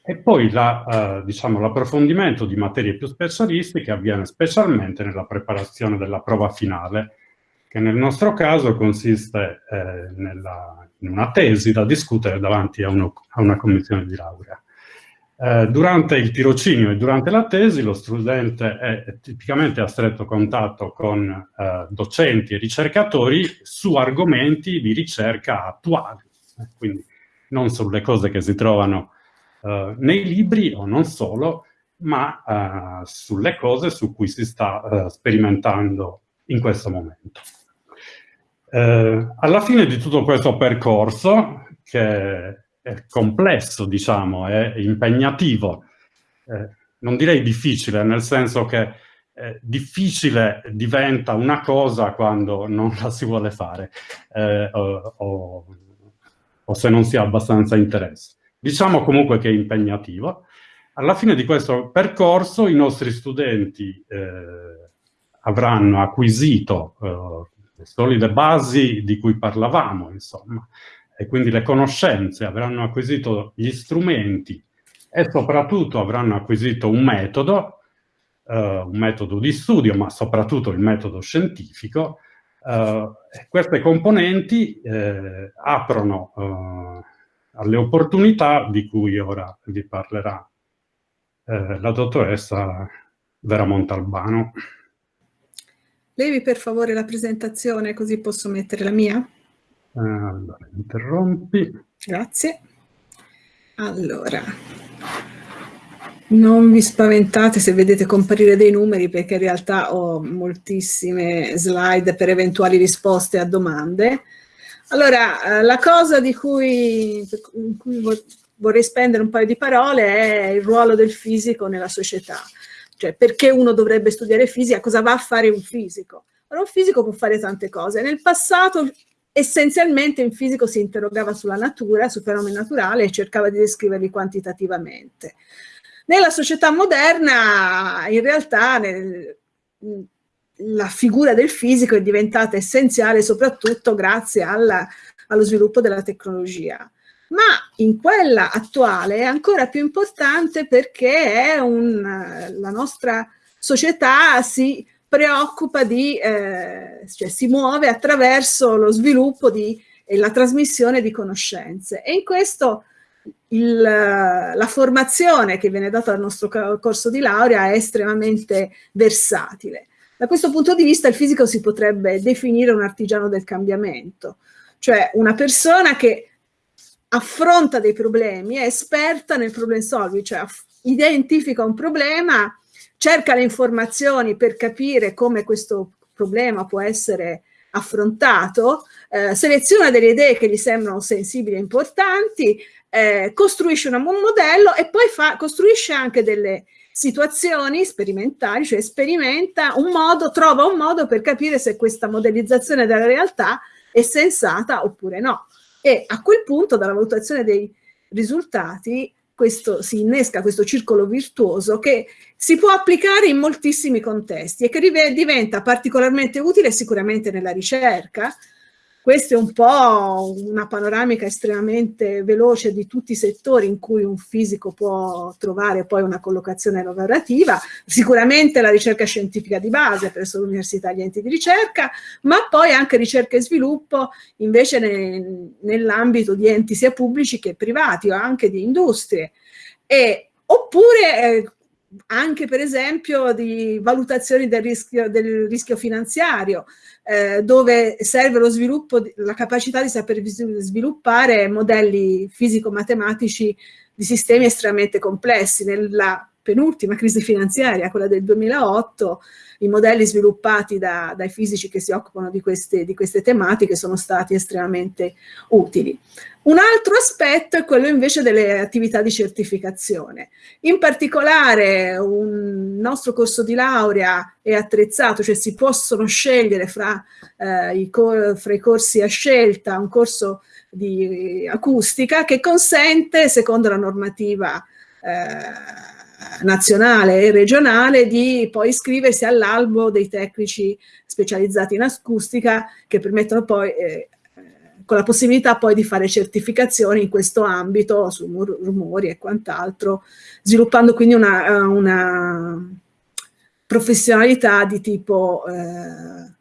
e poi eh, diciamo, l'approfondimento diciamo, di materie più specialistiche avviene specialmente nella preparazione della prova finale, che nel nostro caso consiste eh, nella, in una tesi da discutere davanti a, uno, a una commissione di laurea. Eh, durante il tirocinio e durante la tesi lo studente è tipicamente a stretto contatto con eh, docenti e ricercatori su argomenti di ricerca attuali, eh, quindi non sulle cose che si trovano eh, nei libri o non solo, ma eh, sulle cose su cui si sta sperimentando in questo momento. Alla fine di tutto questo percorso, che complesso, diciamo, è impegnativo, eh, non direi difficile, nel senso che eh, difficile diventa una cosa quando non la si vuole fare eh, o, o, o, se non si ha abbastanza interesse. Diciamo comunque che è impegnativo. Alla fine di questo percorso i nostri studenti eh, avranno acquisito eh, le solide basi di cui parlavamo, insomma, e quindi le conoscenze, avranno acquisito gli strumenti e soprattutto avranno acquisito un metodo, eh, un metodo di studio, ma soprattutto il metodo scientifico. Eh, queste componenti eh, aprono eh, alle opportunità di cui ora vi parlerà eh, la dottoressa Vera Montalbano.
Levi per favore la presentazione così posso mettere la mia?
Allora, interrompi.
Grazie. Allora, non vi spaventate se vedete comparire dei numeri perché in realtà ho moltissime slide per eventuali risposte a domande. Allora, eh, la cosa di cui, cui vorrei spendere un paio di parole è il ruolo del fisico nella società. Cioè, perché uno dovrebbe studiare fisica? Cosa va a fare un fisico? Allora, un fisico può fare tante cose. Nel passato, essenzialmente, il fisico si interrogava sulla natura, sui fenomeni naturali e cercava di descriverli quantitativamente. Nella società moderna, in realtà, nel, la figura del fisico è diventata essenziale soprattutto grazie alla, allo sviluppo della tecnologia ma in quella attuale è ancora più importante perché un, la nostra società si preoccupa di, eh, cioè si muove attraverso lo sviluppo di, e la trasmissione di conoscenze e in questo il, la formazione che viene data al nostro corso di laurea è estremamente versatile. Da questo punto di vista il fisico si potrebbe definire un artigiano del cambiamento, cioè una persona che affronta dei problemi, è esperta nel problem solving, cioè identifica un problema, cerca le informazioni per capire come questo problema può essere affrontato, eh, seleziona delle idee che gli sembrano sensibili e importanti, eh, costruisce un modello e poi fa, costruisce anche delle situazioni sperimentali, cioè sperimenta un modo, trova un modo per capire se questa modellizzazione della realtà è sensata oppure no. E a quel punto dalla valutazione dei risultati questo, si innesca questo circolo virtuoso che si può applicare in moltissimi contesti e che diventa particolarmente utile sicuramente nella ricerca, questa è un po' una panoramica estremamente veloce di tutti i settori in cui un fisico può trovare poi una collocazione lavorativa, sicuramente la ricerca scientifica di base presso l'università e gli enti di ricerca, ma poi anche ricerca e sviluppo invece ne, nell'ambito di enti sia pubblici che privati o anche di industrie. E, oppure eh, anche per esempio di valutazioni del rischio, del rischio finanziario, eh, dove serve lo sviluppo, la capacità di saper sviluppare modelli fisico-matematici di sistemi estremamente complessi. Nella penultima crisi finanziaria, quella del 2008, i modelli sviluppati da, dai fisici che si occupano di queste, di queste tematiche sono stati estremamente utili. Un altro aspetto è quello invece delle attività di certificazione. In particolare un nostro corso di laurea è attrezzato, cioè si possono scegliere fra, eh, i, fra i corsi a scelta un corso di acustica che consente, secondo la normativa eh, nazionale e regionale di poi iscriversi all'albo dei tecnici specializzati in acustica che permettono poi eh, con la possibilità poi di fare certificazioni in questo ambito su rumori e quant'altro, sviluppando quindi una, una professionalità di tipo eh,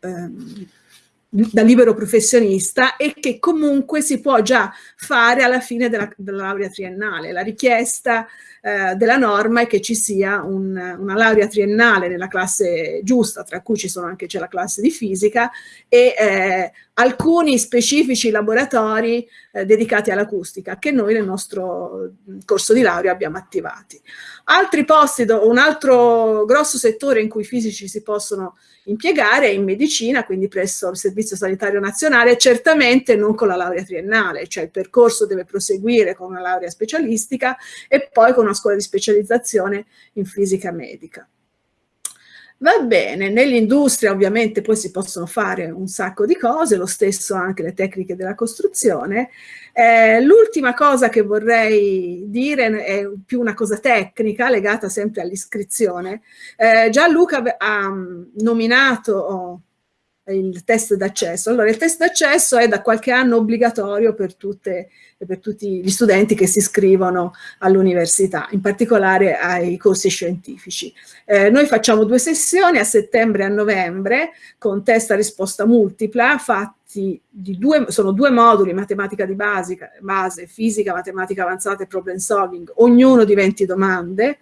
eh, da libero professionista e che comunque si può già fare alla fine della, della laurea triennale. La richiesta eh, della norma è che ci sia un, una laurea triennale nella classe giusta, tra cui ci sono anche c'è la classe di fisica e eh, alcuni specifici laboratori eh, dedicati all'acustica che noi nel nostro corso di laurea abbiamo attivati. Altri posti, un altro grosso settore in cui i fisici si possono impiegare è in medicina, quindi presso il Servizio Sanitario Nazionale, certamente non con la laurea triennale, cioè il percorso deve proseguire con una laurea specialistica e poi con una scuola di specializzazione in fisica medica. Va bene, nell'industria ovviamente poi si possono fare un sacco di cose, lo stesso anche le tecniche della costruzione. Eh, L'ultima cosa che vorrei dire è più una cosa tecnica legata sempre all'iscrizione. Eh, Gianluca ha mm, nominato oh, il test d'accesso. Allora, il test d'accesso è da qualche anno obbligatorio per, tutte, per tutti gli studenti che si iscrivono all'università, in particolare ai corsi scientifici. Eh, noi facciamo due sessioni a settembre e a novembre con test a risposta multipla fatti di due, sono due moduli, matematica di basica, base, fisica, matematica avanzata e problem solving, ognuno di 20 domande.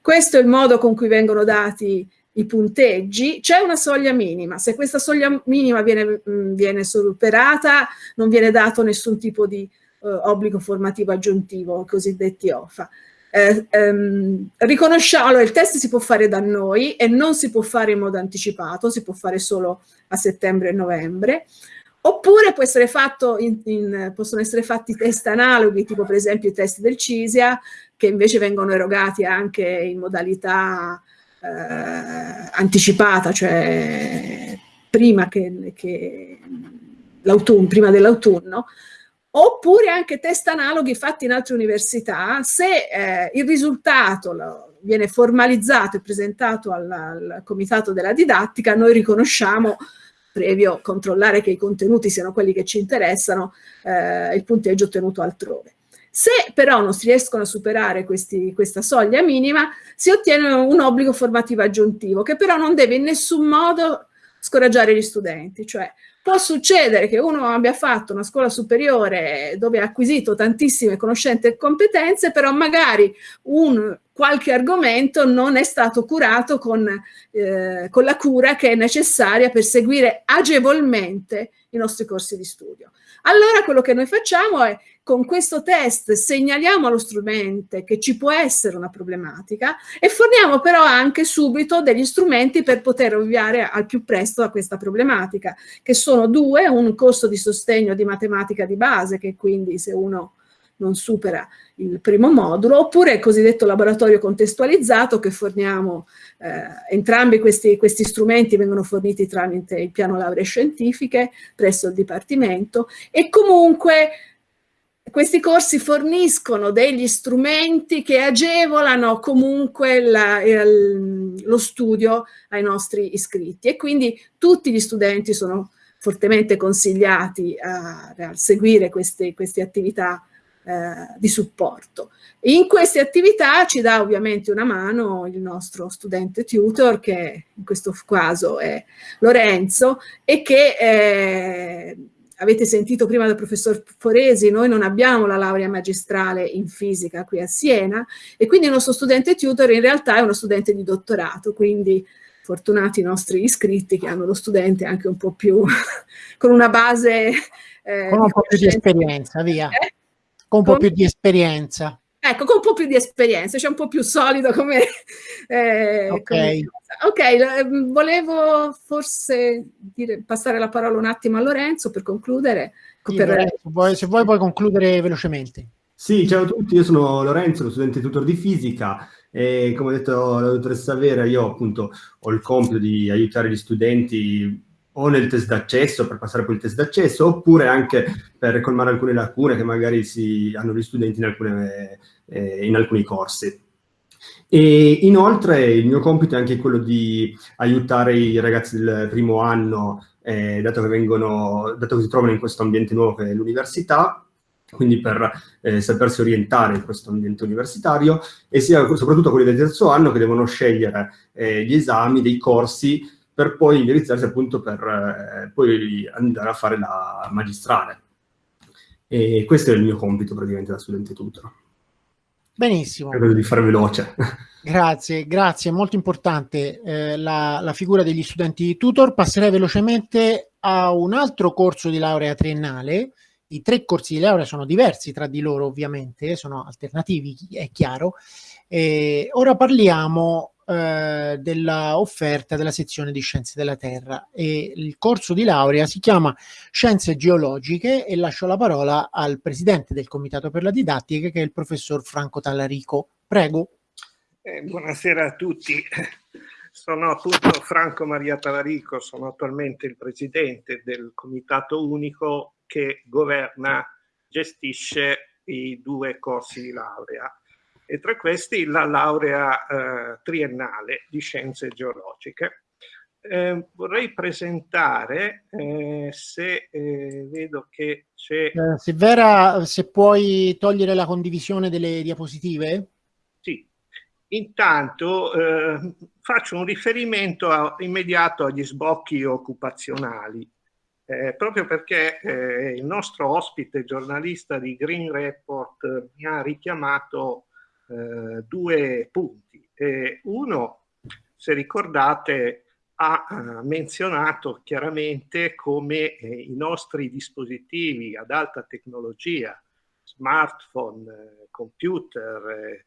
Questo è il modo con cui vengono dati i punteggi, c'è una soglia minima. Se questa soglia minima viene, mm, viene superata, non viene dato nessun tipo di eh, obbligo formativo aggiuntivo, cosiddetti OFA. Eh, ehm, riconosciamo, il test si può fare da noi e non si può fare in modo anticipato, si può fare solo a settembre e novembre, oppure in, in, possono essere fatti test analoghi, tipo per esempio i test del CISIA, che invece vengono erogati anche in modalità eh, anticipata, cioè prima, che, che prima dell'autunno, oppure anche test analoghi fatti in altre università, se eh, il risultato lo, viene formalizzato e presentato al, al, comitato della didattica, noi riconosciamo, previo controllare che i contenuti siano quelli che ci interessano, eh, il punteggio ottenuto altrove. Se però non si riescono a superare questi, questa soglia minima, si ottiene un obbligo formativo aggiuntivo, che però non deve in nessun modo scoraggiare gli studenti, cioè può succedere che uno abbia fatto una scuola superiore dove ha acquisito tantissime conoscenze e competenze, però magari un qualche argomento non è stato curato con, eh, con la cura che è necessaria per seguire agevolmente i nostri corsi di studio. Allora quello che noi facciamo è con questo test segnaliamo allo strumento che ci può essere una problematica e forniamo però anche subito degli strumenti per poter ovviare al più presto a questa problematica, che sono due, un corso di sostegno di matematica di base, che quindi se uno non supera il primo modulo, oppure il cosiddetto laboratorio contestualizzato che forniamo, eh, entrambi questi, questi, strumenti vengono forniti tramite il piano lauree scientifiche presso il Dipartimento e comunque questi corsi forniscono degli strumenti che agevolano comunque la, il, lo studio ai nostri iscritti. E quindi tutti gli studenti sono fortemente consigliati a, a seguire queste, queste attività eh, di supporto. In queste attività ci dà ovviamente una mano il nostro studente tutor che in questo caso è Lorenzo e che eh, avete sentito prima dal professor Foresi, noi non abbiamo la laurea magistrale in fisica qui a Siena e quindi il nostro studente tutor in realtà è uno studente di dottorato, quindi fortunati i nostri iscritti che hanno lo studente anche un po' più con una base
eh, con un po' più di esperienza, via. Eh? Con un po' più di esperienza.
Ecco, con un po' più di esperienza, cioè un po' più solido come...
Eh, ok. Come
ok, ehm, volevo forse dire, passare la parola un attimo a Lorenzo per concludere.
Sì, per... Lorenzo, se vuoi puoi concludere velocemente.
Sì, ciao a tutti, io sono Lorenzo, lo studente tutor di fisica e come ha detto la dottoressa Vera, io appunto ho il compito di aiutare gli studenti o nel test d'accesso per passare poi il test d'accesso oppure anche per colmare alcune lacune che magari si hanno gli studenti in, alcune, eh, in alcuni corsi. E inoltre il mio compito è anche quello di aiutare i ragazzi del primo anno, eh, dato, che vengono, dato che si trovano in questo ambiente nuovo che è l'università, quindi per eh, sapersi orientare in questo ambiente universitario, e sia soprattutto quelli del terzo anno che devono scegliere eh, gli esami, dei corsi, per poi indirizzarsi appunto per eh, poi andare a fare la magistrale. E questo è il mio compito praticamente da studente tutor.
Benissimo.
Credo di fare veloce.
Grazie, grazie, molto importante eh, la, la, figura degli studenti tutor. Passerei velocemente a un altro corso di laurea triennale. I tre corsi di laurea sono diversi tra di loro, ovviamente, sono alternativi, è chiaro. E ora parliamo eh, dell'offerta della sezione di Scienze della Terra e il corso di laurea si chiama Scienze Geologiche e lascio la parola al presidente del Comitato per la Didattica che è il professor Franco Tallarico. Prego.
Eh, buonasera a tutti. Sono appunto Franco Maria Tallarico, sono attualmente il presidente del Comitato Unico che governa, gestisce i due corsi di laurea e tra questi la laurea eh, triennale di scienze geologiche. Eh, vorrei presentare, eh, se eh, vedo che c'è...
Eh, Silvera, se puoi togliere la condivisione delle diapositive?
Sì. Intanto eh, faccio un riferimento a, immediato agli sbocchi occupazionali, eh, proprio perché eh, il nostro ospite giornalista di Green Report mi ha richiamato eh, due punti. Eh, uno, se ricordate, ha eh, menzionato chiaramente come eh, i nostri dispositivi ad alta tecnologia, smartphone, eh, computer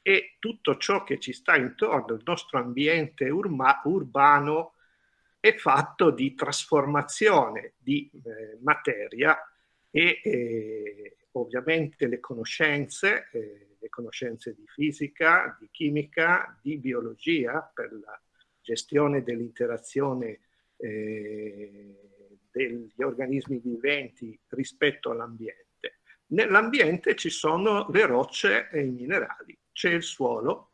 e tutto ciò che ci sta intorno, il nostro ambiente urma, urbano, è fatto di trasformazione di eh, materia e eh, ovviamente le conoscenze eh, le conoscenze di fisica, di chimica, di biologia per la gestione dell'interazione eh, degli organismi viventi rispetto all'ambiente. Nell'ambiente ci sono le rocce e i minerali, c'è il suolo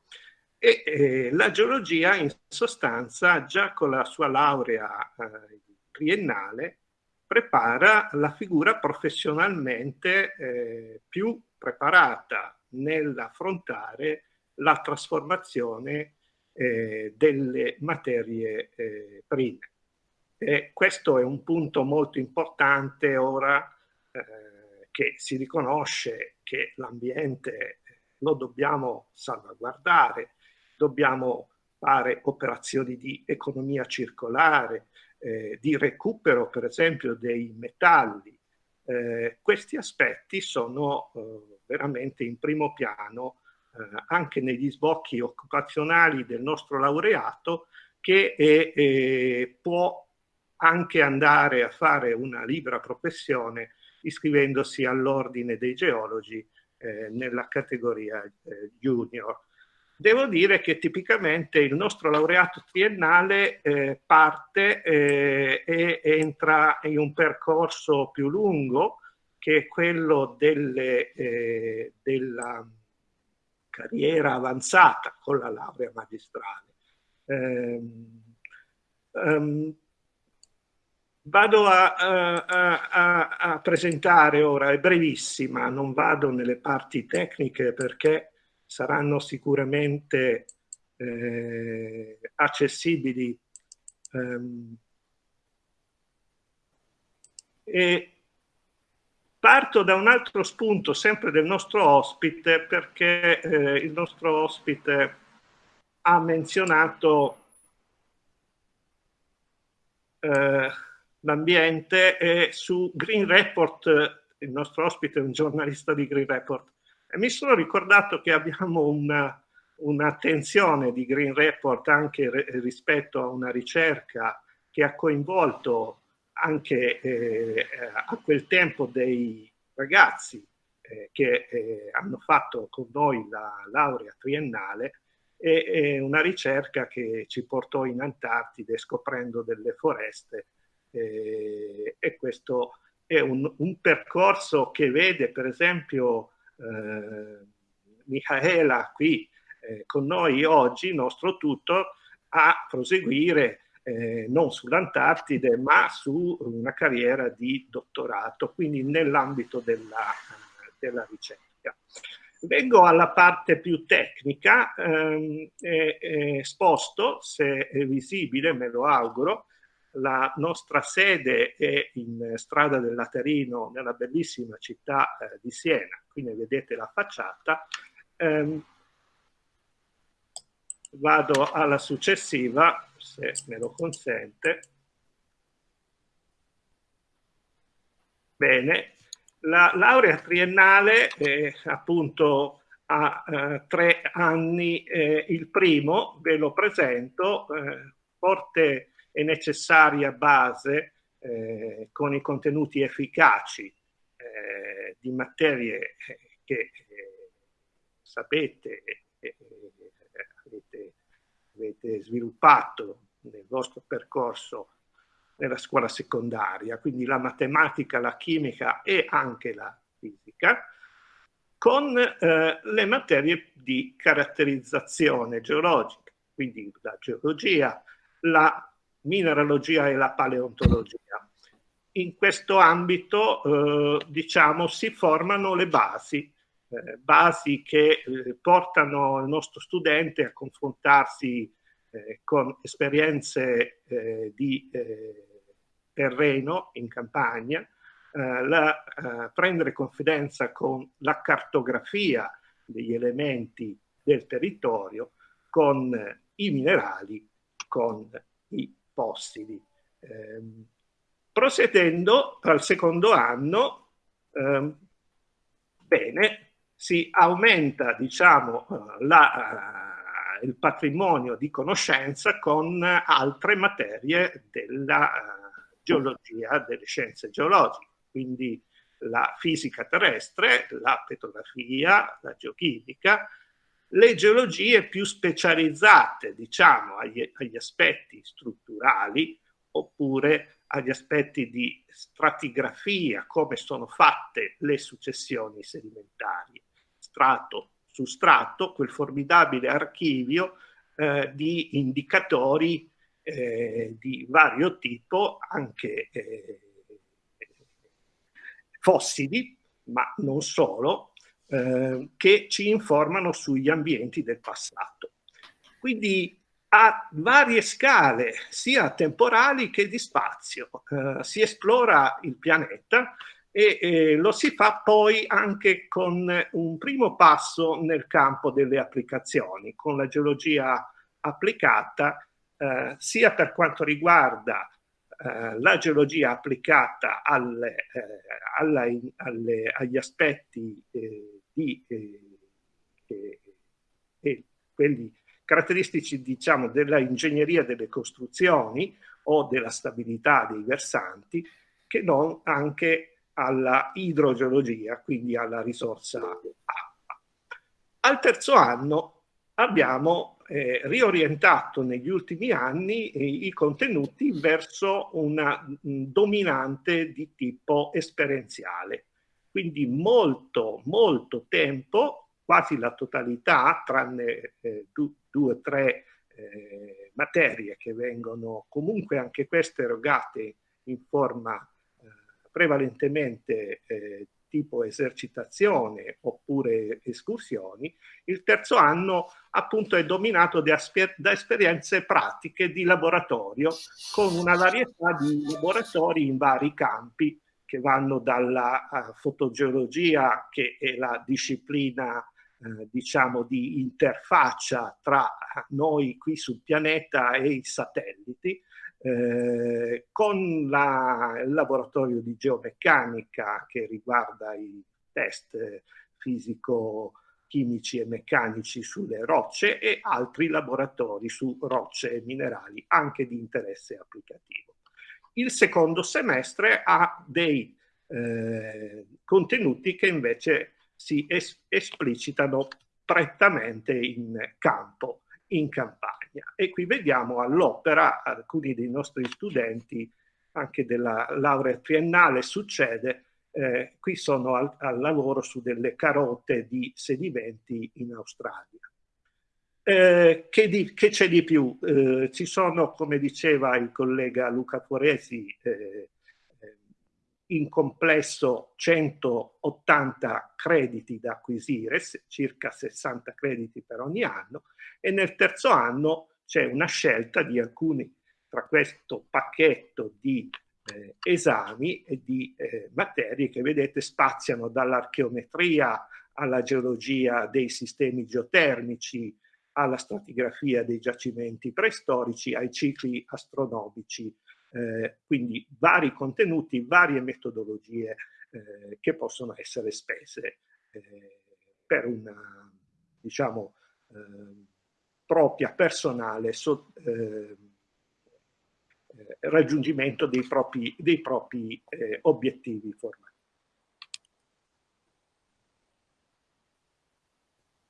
e eh, la geologia in sostanza già con la sua laurea eh, triennale prepara la figura professionalmente eh, più preparata nell'affrontare la trasformazione eh, delle materie eh, prime. E questo è un punto molto importante ora eh, che si riconosce che l'ambiente lo dobbiamo salvaguardare, dobbiamo fare operazioni di economia circolare, eh, di recupero per esempio dei metalli. Eh, questi aspetti sono eh, veramente in primo piano eh, anche negli sbocchi occupazionali del nostro laureato che è, eh, può anche andare a fare una libera professione iscrivendosi all'ordine dei geologi eh, nella categoria eh, junior. Devo dire che tipicamente il nostro laureato triennale eh, parte eh, e entra in un percorso più lungo che è quello delle, eh, della carriera avanzata con la laurea magistrale. Um, um, vado a, a, a, a, presentare ora, è brevissima, non vado nelle parti tecniche perché saranno sicuramente eh, accessibili. Um, e Parto da un altro spunto, sempre del nostro ospite, perché eh, il nostro ospite ha menzionato eh, l'ambiente e su Green Report, il nostro ospite è un giornalista di Green Report, e mi sono ricordato che abbiamo un'attenzione un di Green Report anche rispetto a una ricerca che ha coinvolto anche eh, a quel tempo dei ragazzi eh, che eh, hanno fatto con noi la laurea triennale e, e, una ricerca che ci portò in Antartide scoprendo delle foreste eh, e questo è un, un, percorso che vede per esempio eh, Michaela qui eh, con noi oggi, nostro tutor, a proseguire eh, non sull'Antartide, ma su una carriera di dottorato, quindi nell'ambito della, della, ricerca. Vengo alla parte più tecnica, ehm, eh, eh, sposto, se è visibile, me lo auguro, la nostra sede è in strada del Laterino, nella bellissima città eh, di Siena, qui ne vedete la facciata, Ehm, vado alla successiva, se me lo consente. Bene, la laurea triennale eh, appunto ha eh, tre anni, eh, il primo ve lo presento, eh, forte e necessaria base eh, con i contenuti efficaci eh, di materie che sapete avete, avete sviluppato nel vostro percorso nella scuola secondaria, quindi la matematica, la chimica e anche la fisica, con eh, le materie di caratterizzazione geologica, quindi la geologia, la mineralogia e la paleontologia. In questo ambito, eh, diciamo, si formano le basi, eh, basi che eh, portano il nostro studente a confrontarsi eh, con esperienze eh, di eh, terreno in campagna, eh, la, prendere confidenza con la cartografia degli elementi del territorio, con i minerali, con i fossili. Ehm, procedendo al secondo anno, ehm, bene, si aumenta diciamo, la, il patrimonio di conoscenza con altre materie della uh, geologia, delle scienze geologiche, quindi la fisica terrestre, la petrografia, la geochimica, le geologie più specializzate, diciamo, agli, agli aspetti strutturali oppure agli aspetti di stratigrafia, come sono fatte le successioni sedimentari, strato su strato quel formidabile archivio eh, di indicatori eh, di vario tipo, anche eh, fossili, ma non solo, eh, che ci informano sugli ambienti del passato. Quindi a varie scale, sia temporali che di spazio, eh, si esplora il pianeta e eh, lo si fa poi anche con un primo passo nel campo delle applicazioni, con la geologia applicata, eh, sia per quanto riguarda eh, la geologia applicata alle, eh, alla, alle, agli aspetti eh, di eh, quelli caratteristici diciamo, della ingegneria delle costruzioni o della stabilità dei versanti, che non anche alla idrogeologia, quindi alla risorsa acqua. Al terzo anno abbiamo eh, riorientato negli ultimi anni eh, i contenuti verso una mh, dominante di tipo esperienziale. Quindi molto, molto tempo, quasi la totalità, tranne eh, due o tre eh, materie che vengono comunque anche queste erogate in forma prevalentemente eh, tipo esercitazione oppure escursioni, il terzo anno appunto è dominato da, da esperienze pratiche di laboratorio con una varietà di laboratori in vari campi che vanno dalla uh, fotogeologia che è la disciplina uh, diciamo di interfaccia tra noi qui sul pianeta e i satelliti eh, con la, il laboratorio di geomeccanica che riguarda i test fisico-chimici e meccanici sulle rocce e altri laboratori su rocce e minerali anche di interesse applicativo. Il secondo semestre ha dei eh, contenuti che invece si es esplicitano prettamente in campo in campagna. E qui vediamo all'opera alcuni dei nostri studenti, anche della laurea triennale succede, eh, qui sono al, al, lavoro su delle carote di sedimenti in Australia. Eh, che c'è di più? Eh, ci sono, come diceva il collega Luca Foresi, eh, in complesso 180 crediti da acquisire, circa 60 crediti per ogni anno, e nel terzo anno c'è una scelta di alcuni tra questo pacchetto di eh, esami e di eh, materie che vedete spaziano dall'archeometria alla geologia dei sistemi geotermici, alla stratigrafia dei giacimenti preistorici, ai cicli astronomici, eh, quindi vari contenuti, varie metodologie eh, che possono essere spese eh, per una, diciamo, eh, propria personale so, eh, eh, raggiungimento dei propri, dei propri obiettivi formativi.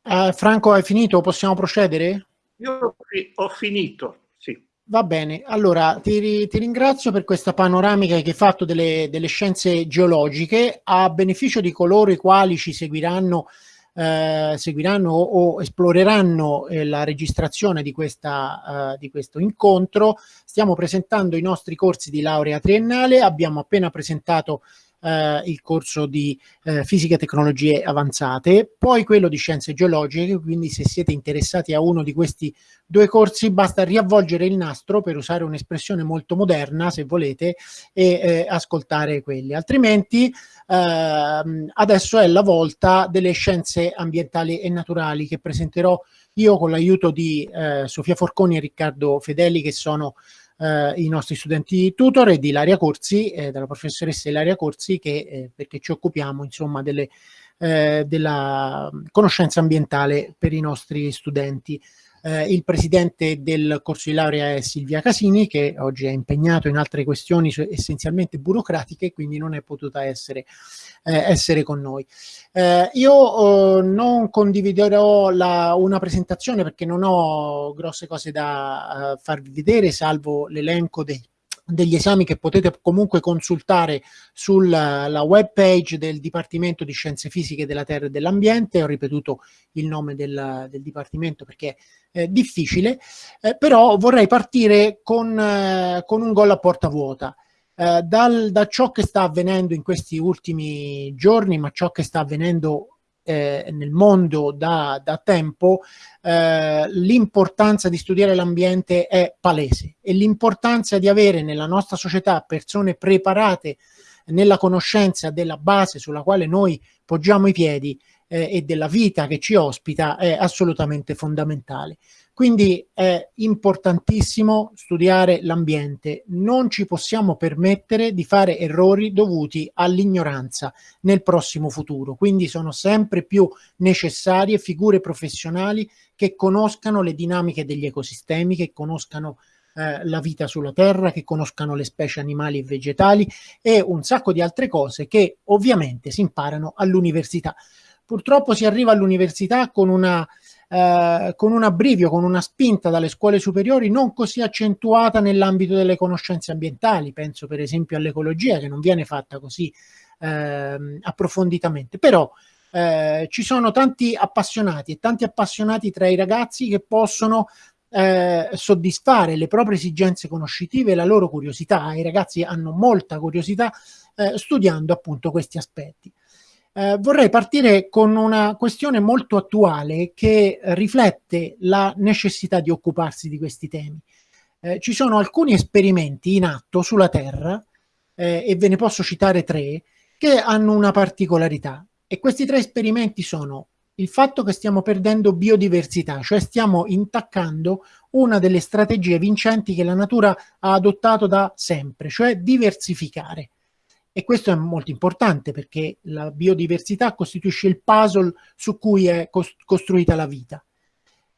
Uh, Franco, hai finito? Possiamo procedere?
Io ho finito.
Va bene, allora ti, ti ringrazio per questa panoramica che hai fatto delle, delle, scienze geologiche a beneficio di coloro i quali ci seguiranno, eh, seguiranno o, esploreranno eh, la registrazione di, questa, uh, di questo incontro. Stiamo presentando i nostri corsi di laurea triennale, abbiamo appena presentato eh, il corso di eh, fisica e tecnologie avanzate, poi quello di scienze geologiche, quindi se siete interessati a uno di questi due corsi basta riavvolgere il nastro per usare un'espressione molto moderna se volete e eh, ascoltare quelli, altrimenti ehm, adesso è la volta delle scienze ambientali e naturali che presenterò io con l'aiuto di eh, Sofia Forconi e Riccardo Fedeli che sono eh, i nostri studenti tutor e di Ilaria Corsi, eh, della professoressa Ilaria Corsi, che, eh, perché ci occupiamo insomma delle, eh, della conoscenza ambientale per i nostri studenti. Eh, il presidente del corso di laurea è Silvia Casini, che oggi è impegnato in altre questioni essenzialmente burocratiche, quindi non è potuta essere, eh, essere con noi. Eh, io eh, non condividerò la, una presentazione perché non ho grosse cose da uh, farvi vedere, salvo l'elenco dei degli esami che potete comunque consultare sulla web page del Dipartimento di Scienze Fisiche della Terra e dell'Ambiente. Ho ripetuto il nome del, del Dipartimento perché è difficile, eh, però vorrei partire con, eh, con un gol a porta vuota. Eh, dal, da ciò che sta avvenendo in questi ultimi giorni, ma ciò che sta avvenendo eh, nel mondo da, da tempo, eh, l'importanza di studiare l'ambiente è palese e l'importanza di avere nella nostra società persone preparate nella conoscenza della base sulla quale noi poggiamo i piedi eh, e della vita che ci ospita è assolutamente fondamentale. Quindi è importantissimo studiare l'ambiente, non ci possiamo permettere di fare errori dovuti all'ignoranza nel prossimo futuro, quindi sono sempre più necessarie figure professionali che conoscano le dinamiche degli ecosistemi, che conoscano eh, la vita sulla Terra, che conoscano le specie animali e vegetali e un sacco di altre cose che ovviamente si imparano all'università. Purtroppo si arriva all'università con eh, con un abbrivio, con una spinta dalle scuole superiori non così accentuata nell'ambito delle conoscenze ambientali, penso per esempio all'ecologia che non viene fatta così eh, approfonditamente, però eh, ci sono tanti appassionati e tanti appassionati tra i ragazzi che possono eh, soddisfare le proprie esigenze conoscitive e la loro curiosità. I ragazzi hanno molta curiosità eh, studiando appunto questi aspetti. Eh, vorrei partire con una questione molto attuale che riflette la necessità di occuparsi di questi temi. Eh, ci sono alcuni esperimenti in atto sulla Terra, eh, e ve ne posso citare tre, che hanno una particolarità. E questi tre esperimenti sono il fatto che stiamo perdendo biodiversità, cioè stiamo intaccando una delle strategie vincenti che la natura ha adottato da sempre, cioè diversificare. E questo è molto importante perché la biodiversità costituisce il puzzle su cui è costruita la vita.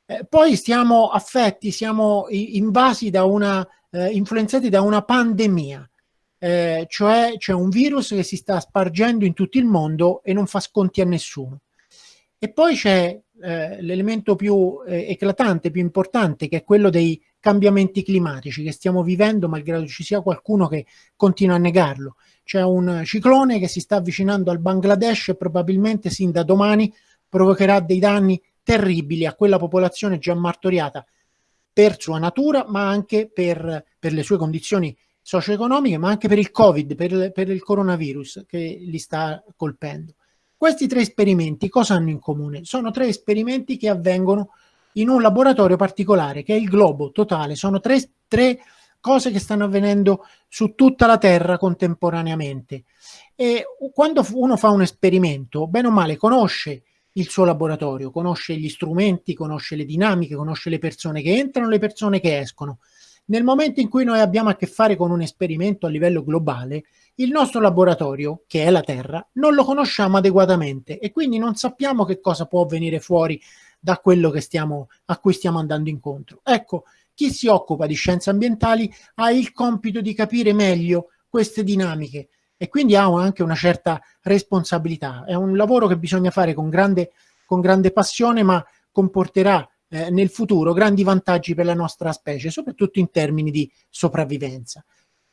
Eh, poi siamo affetti, siamo invasi da una, eh, influenzati da una pandemia, eh, cioè c'è un virus che si sta spargendo in tutto il mondo e non fa sconti a nessuno. E poi c'è eh, l'elemento più eh, eclatante, più importante, che è quello dei cambiamenti climatici che stiamo vivendo, malgrado ci sia qualcuno che continua a negarlo. C'è un ciclone che si sta avvicinando al Bangladesh e probabilmente sin da domani provocherà dei danni terribili a quella popolazione già martoriata per sua natura, ma anche per, per le sue condizioni socio-economiche, ma anche per il Covid, per, per il coronavirus che li sta colpendo. Questi tre esperimenti cosa hanno in comune? Sono tre esperimenti che avvengono in un laboratorio particolare che è il globo totale. Sono tre, tre cose che stanno avvenendo su tutta la Terra contemporaneamente. E quando uno fa un esperimento, bene o male, conosce il suo laboratorio, conosce gli strumenti, conosce le dinamiche, conosce le persone che entrano, le persone che escono. Nel momento in cui noi abbiamo a che fare con un esperimento a livello globale, il nostro laboratorio, che è la Terra, non lo conosciamo adeguatamente e quindi non sappiamo che cosa può venire fuori da quello stiamo, a cui stiamo andando incontro. Ecco, chi si occupa di scienze ambientali ha il compito di capire meglio queste dinamiche e quindi ha anche una certa responsabilità. È un lavoro che bisogna fare con grande, con grande passione, ma comporterà eh, nel futuro grandi vantaggi per la nostra specie, soprattutto in termini di sopravvivenza.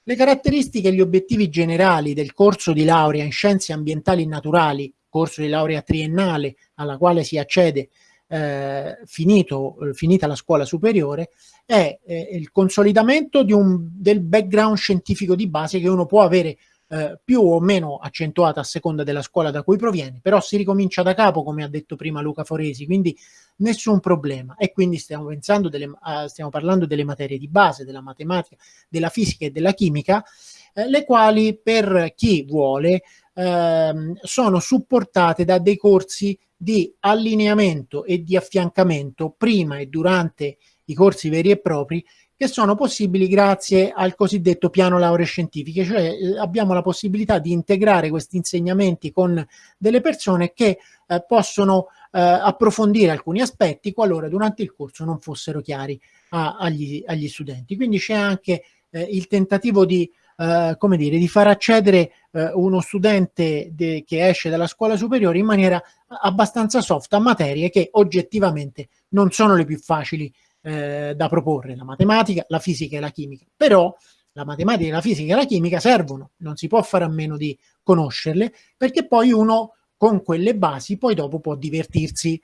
Le caratteristiche e gli obiettivi generali del corso di laurea in scienze ambientali e naturali, corso di laurea triennale alla quale si accede eh, finito, eh, finita la scuola superiore, è eh, il consolidamento un, del background scientifico di base che uno può avere eh, più o meno accentuata a seconda della scuola da cui proviene, però si ricomincia da capo, come ha detto prima Luca Foresi, quindi nessun problema. E quindi stiamo, pensando delle, uh, stiamo parlando delle materie di base, della matematica, della fisica e della chimica, eh, le quali per chi vuole ehm, sono supportate da dei corsi di allineamento e di affiancamento prima e durante i corsi veri e propri che sono possibili grazie al cosiddetto piano lauree scientifiche, cioè eh, abbiamo la possibilità di integrare questi insegnamenti con delle persone che eh, possono eh, approfondire alcuni aspetti qualora durante il corso non fossero chiari a, agli, agli, studenti. Quindi c'è anche eh, il tentativo di, eh, come dire, di far accedere eh, uno studente de, che esce dalla scuola superiore in maniera abbastanza soft a materie che oggettivamente non sono le più facili eh, da proporre, la matematica, la fisica e la chimica. Però la matematica, la fisica e la chimica servono, non si può fare a meno di conoscerle, perché poi uno con quelle basi poi dopo può divertirsi.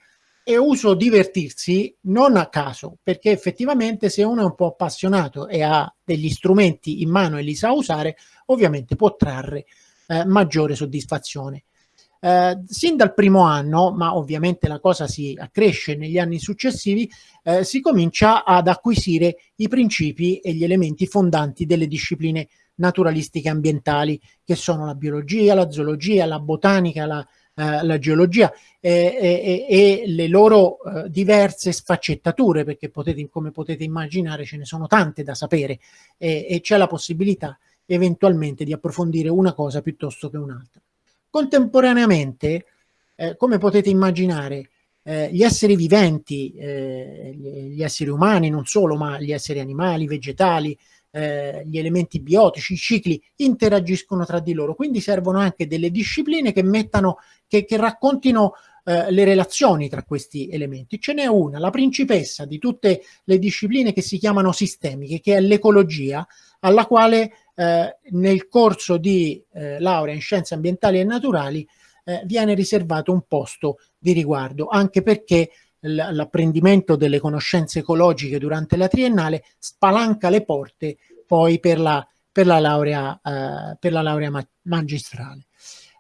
E uso divertirsi non a caso, perché effettivamente se uno è un po' appassionato e ha degli strumenti in mano e li sa usare, ovviamente può trarre eh, maggiore soddisfazione. Eh, sin dal primo anno, ma ovviamente la cosa si accresce negli anni successivi, eh, si comincia ad acquisire i principi e gli elementi fondanti delle discipline naturalistiche ambientali, che sono la biologia, la zoologia, la botanica, la, eh, la geologia e, e, le loro eh, diverse sfaccettature, perché potete, come potete immaginare ce ne sono tante da sapere e, e c'è la possibilità eventualmente di approfondire una cosa piuttosto che un'altra. Contemporaneamente, eh, come potete immaginare, eh, gli esseri viventi, eh, gli esseri umani non solo, ma gli esseri animali, vegetali, eh, gli elementi biotici, i cicli interagiscono tra di loro, quindi servono anche delle discipline che mettano, che, che raccontino eh, le relazioni tra questi elementi. Ce n'è una, la principessa di tutte le discipline che si chiamano sistemiche, che è l'ecologia, alla quale eh, nel corso di eh, laurea in scienze ambientali e naturali eh, viene riservato un posto di riguardo, anche perché l'apprendimento delle conoscenze ecologiche durante la triennale spalanca le porte poi per la, per la laurea, eh, per la laurea ma magistrale.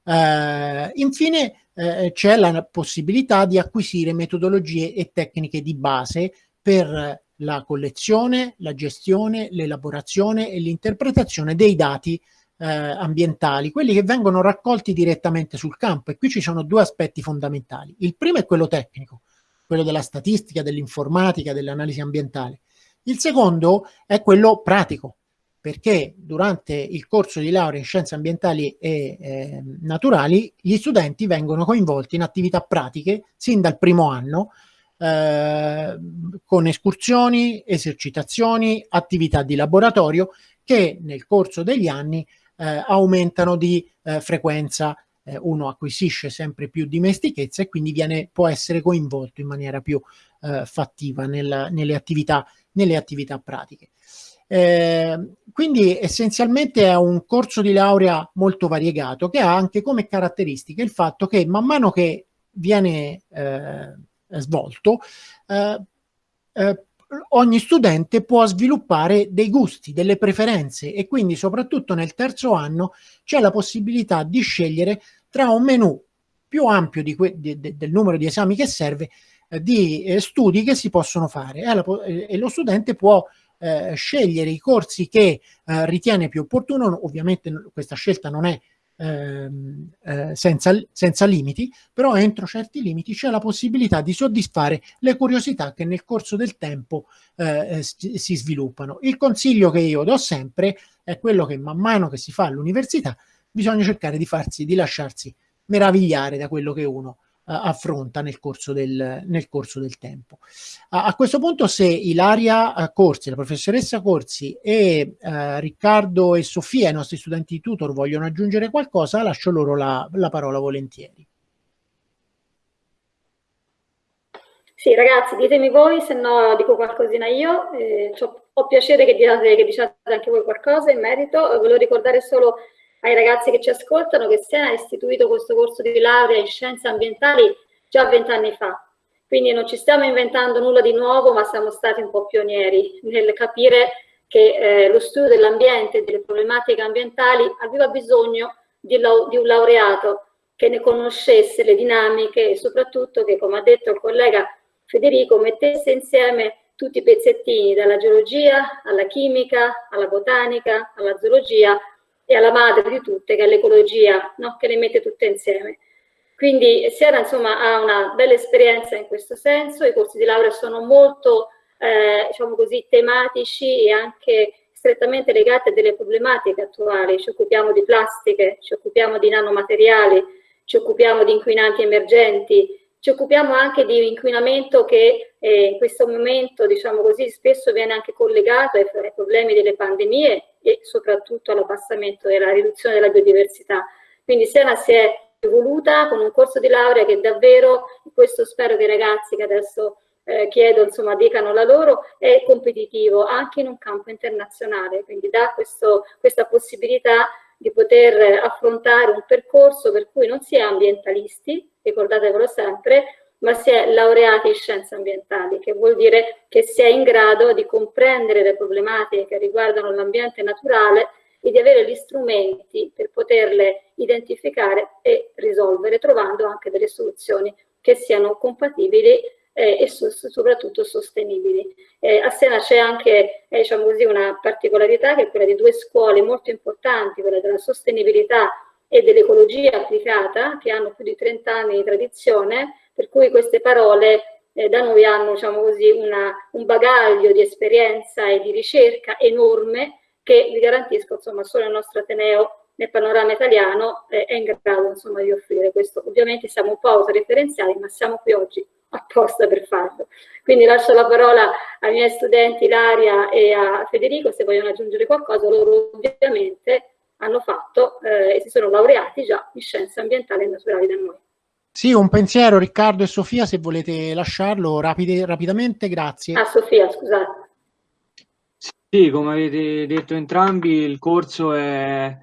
Uh, infine uh, c'è la possibilità di acquisire metodologie e tecniche di base per la collezione, la gestione, l'elaborazione e l'interpretazione dei dati eh, ambientali, quelli che vengono raccolti direttamente sul campo. E qui ci sono due aspetti fondamentali. Il primo è quello tecnico, quello della statistica, dell'informatica, dell'analisi ambientale. Il secondo è quello pratico, perché durante il corso di laurea in scienze ambientali e eh, naturali gli studenti vengono coinvolti in attività pratiche sin dal primo anno eh, con escursioni, esercitazioni, attività di laboratorio che nel corso degli anni eh, aumentano di eh, frequenza. Eh, uno acquisisce sempre più dimestichezza e quindi viene, può essere coinvolto in maniera più eh, fattiva nel, nelle, attività, nelle attività pratiche. Eh, quindi essenzialmente è un corso di laurea molto variegato che ha anche come caratteristica il fatto che man mano che viene eh, svolto, eh, eh, ogni studente può sviluppare dei gusti, delle preferenze e quindi soprattutto nel terzo anno c'è la possibilità di scegliere tra un menu più ampio di, di, del numero di esami che serve eh, di eh, studi che si possono fare e, la, e lo studente può eh, scegliere i corsi che eh, ritiene più opportuno, ovviamente questa scelta non è ehm, eh, senza, senza limiti, però entro certi limiti c'è la possibilità di soddisfare le curiosità che nel corso del tempo eh, eh si sviluppano. Il consiglio che io do sempre è quello che man mano che si fa all'università bisogna cercare di farsi, di lasciarsi meravigliare da quello che uno affronta nel corso del, nel corso del tempo. A, a, questo punto se Ilaria eh, Corsi, la professoressa Corsi e uh, Riccardo e Sofia, i nostri studenti di tutor, vogliono aggiungere qualcosa, lascio loro la, la parola volentieri.
Sì, ragazzi, ditemi voi, se no dico qualcosina io. Eh, ho piacere che diciate, che diciate anche voi qualcosa in merito. Volevo ricordare solo ai ragazzi che ci ascoltano che Siena ha istituito questo corso di laurea in scienze ambientali già vent'anni fa. Quindi non ci stiamo inventando nulla di nuovo, ma siamo stati un po' pionieri nel capire che eh, lo studio dell'ambiente e delle problematiche ambientali aveva bisogno di, di, un laureato che ne conoscesse le dinamiche e soprattutto che, come ha detto il collega Federico, mettesse insieme tutti i pezzettini, dalla geologia alla chimica, alla botanica, alla zoologia, e alla madre di tutte, che è l'ecologia, no? che le mette tutte insieme. Quindi Sierra insomma, ha una bella esperienza in questo senso, i corsi di laurea sono molto eh, diciamo così, tematici e anche strettamente legati a delle problematiche attuali, ci occupiamo di plastiche, ci occupiamo di nanomateriali, ci occupiamo di inquinanti emergenti, ci occupiamo anche di inquinamento che eh, in questo momento, diciamo così, spesso viene anche collegato ai, ai problemi delle pandemie e soprattutto all'abbassamento e alla riduzione della biodiversità. Quindi Siena si è evoluta con un corso di laurea che davvero, questo spero che i ragazzi che adesso eh, chiedo, insomma, dicano la loro, è competitivo anche in un campo internazionale, quindi dà questo, questa possibilità di poter affrontare un percorso per cui non si è ambientalisti, ricordatevelo sempre, ma si è laureati in scienze ambientali, che vuol dire che si è in grado di comprendere le problematiche che riguardano l'ambiente naturale e di avere gli strumenti per poterle identificare e risolvere, trovando anche delle soluzioni che siano compatibili eh, e so soprattutto sostenibili. Eh, a Siena c'è anche eh, diciamo così, una particolarità che è quella di due scuole molto importanti, quella della sostenibilità e dell'ecologia applicata, che hanno più di 30 anni di tradizione, per cui queste parole eh, da noi hanno diciamo così, una, un bagaglio di esperienza e di ricerca enorme che vi garantisco insomma, solo il nostro Ateneo nel panorama italiano eh, è in grado insomma, di offrire questo. Ovviamente siamo un po' autoreferenziali, ma siamo qui oggi apposta per farlo. Quindi lascio la parola ai miei studenti Ilaria e a Federico se vogliono aggiungere qualcosa, loro ovviamente hanno fatto eh, e si sono laureati già in scienze ambientali e naturali da noi.
Sì, un pensiero Riccardo e Sofia se volete lasciarlo rapide, rapidamente, grazie.
Ah, Sofia, scusate.
Sì, come avete detto entrambi, il corso è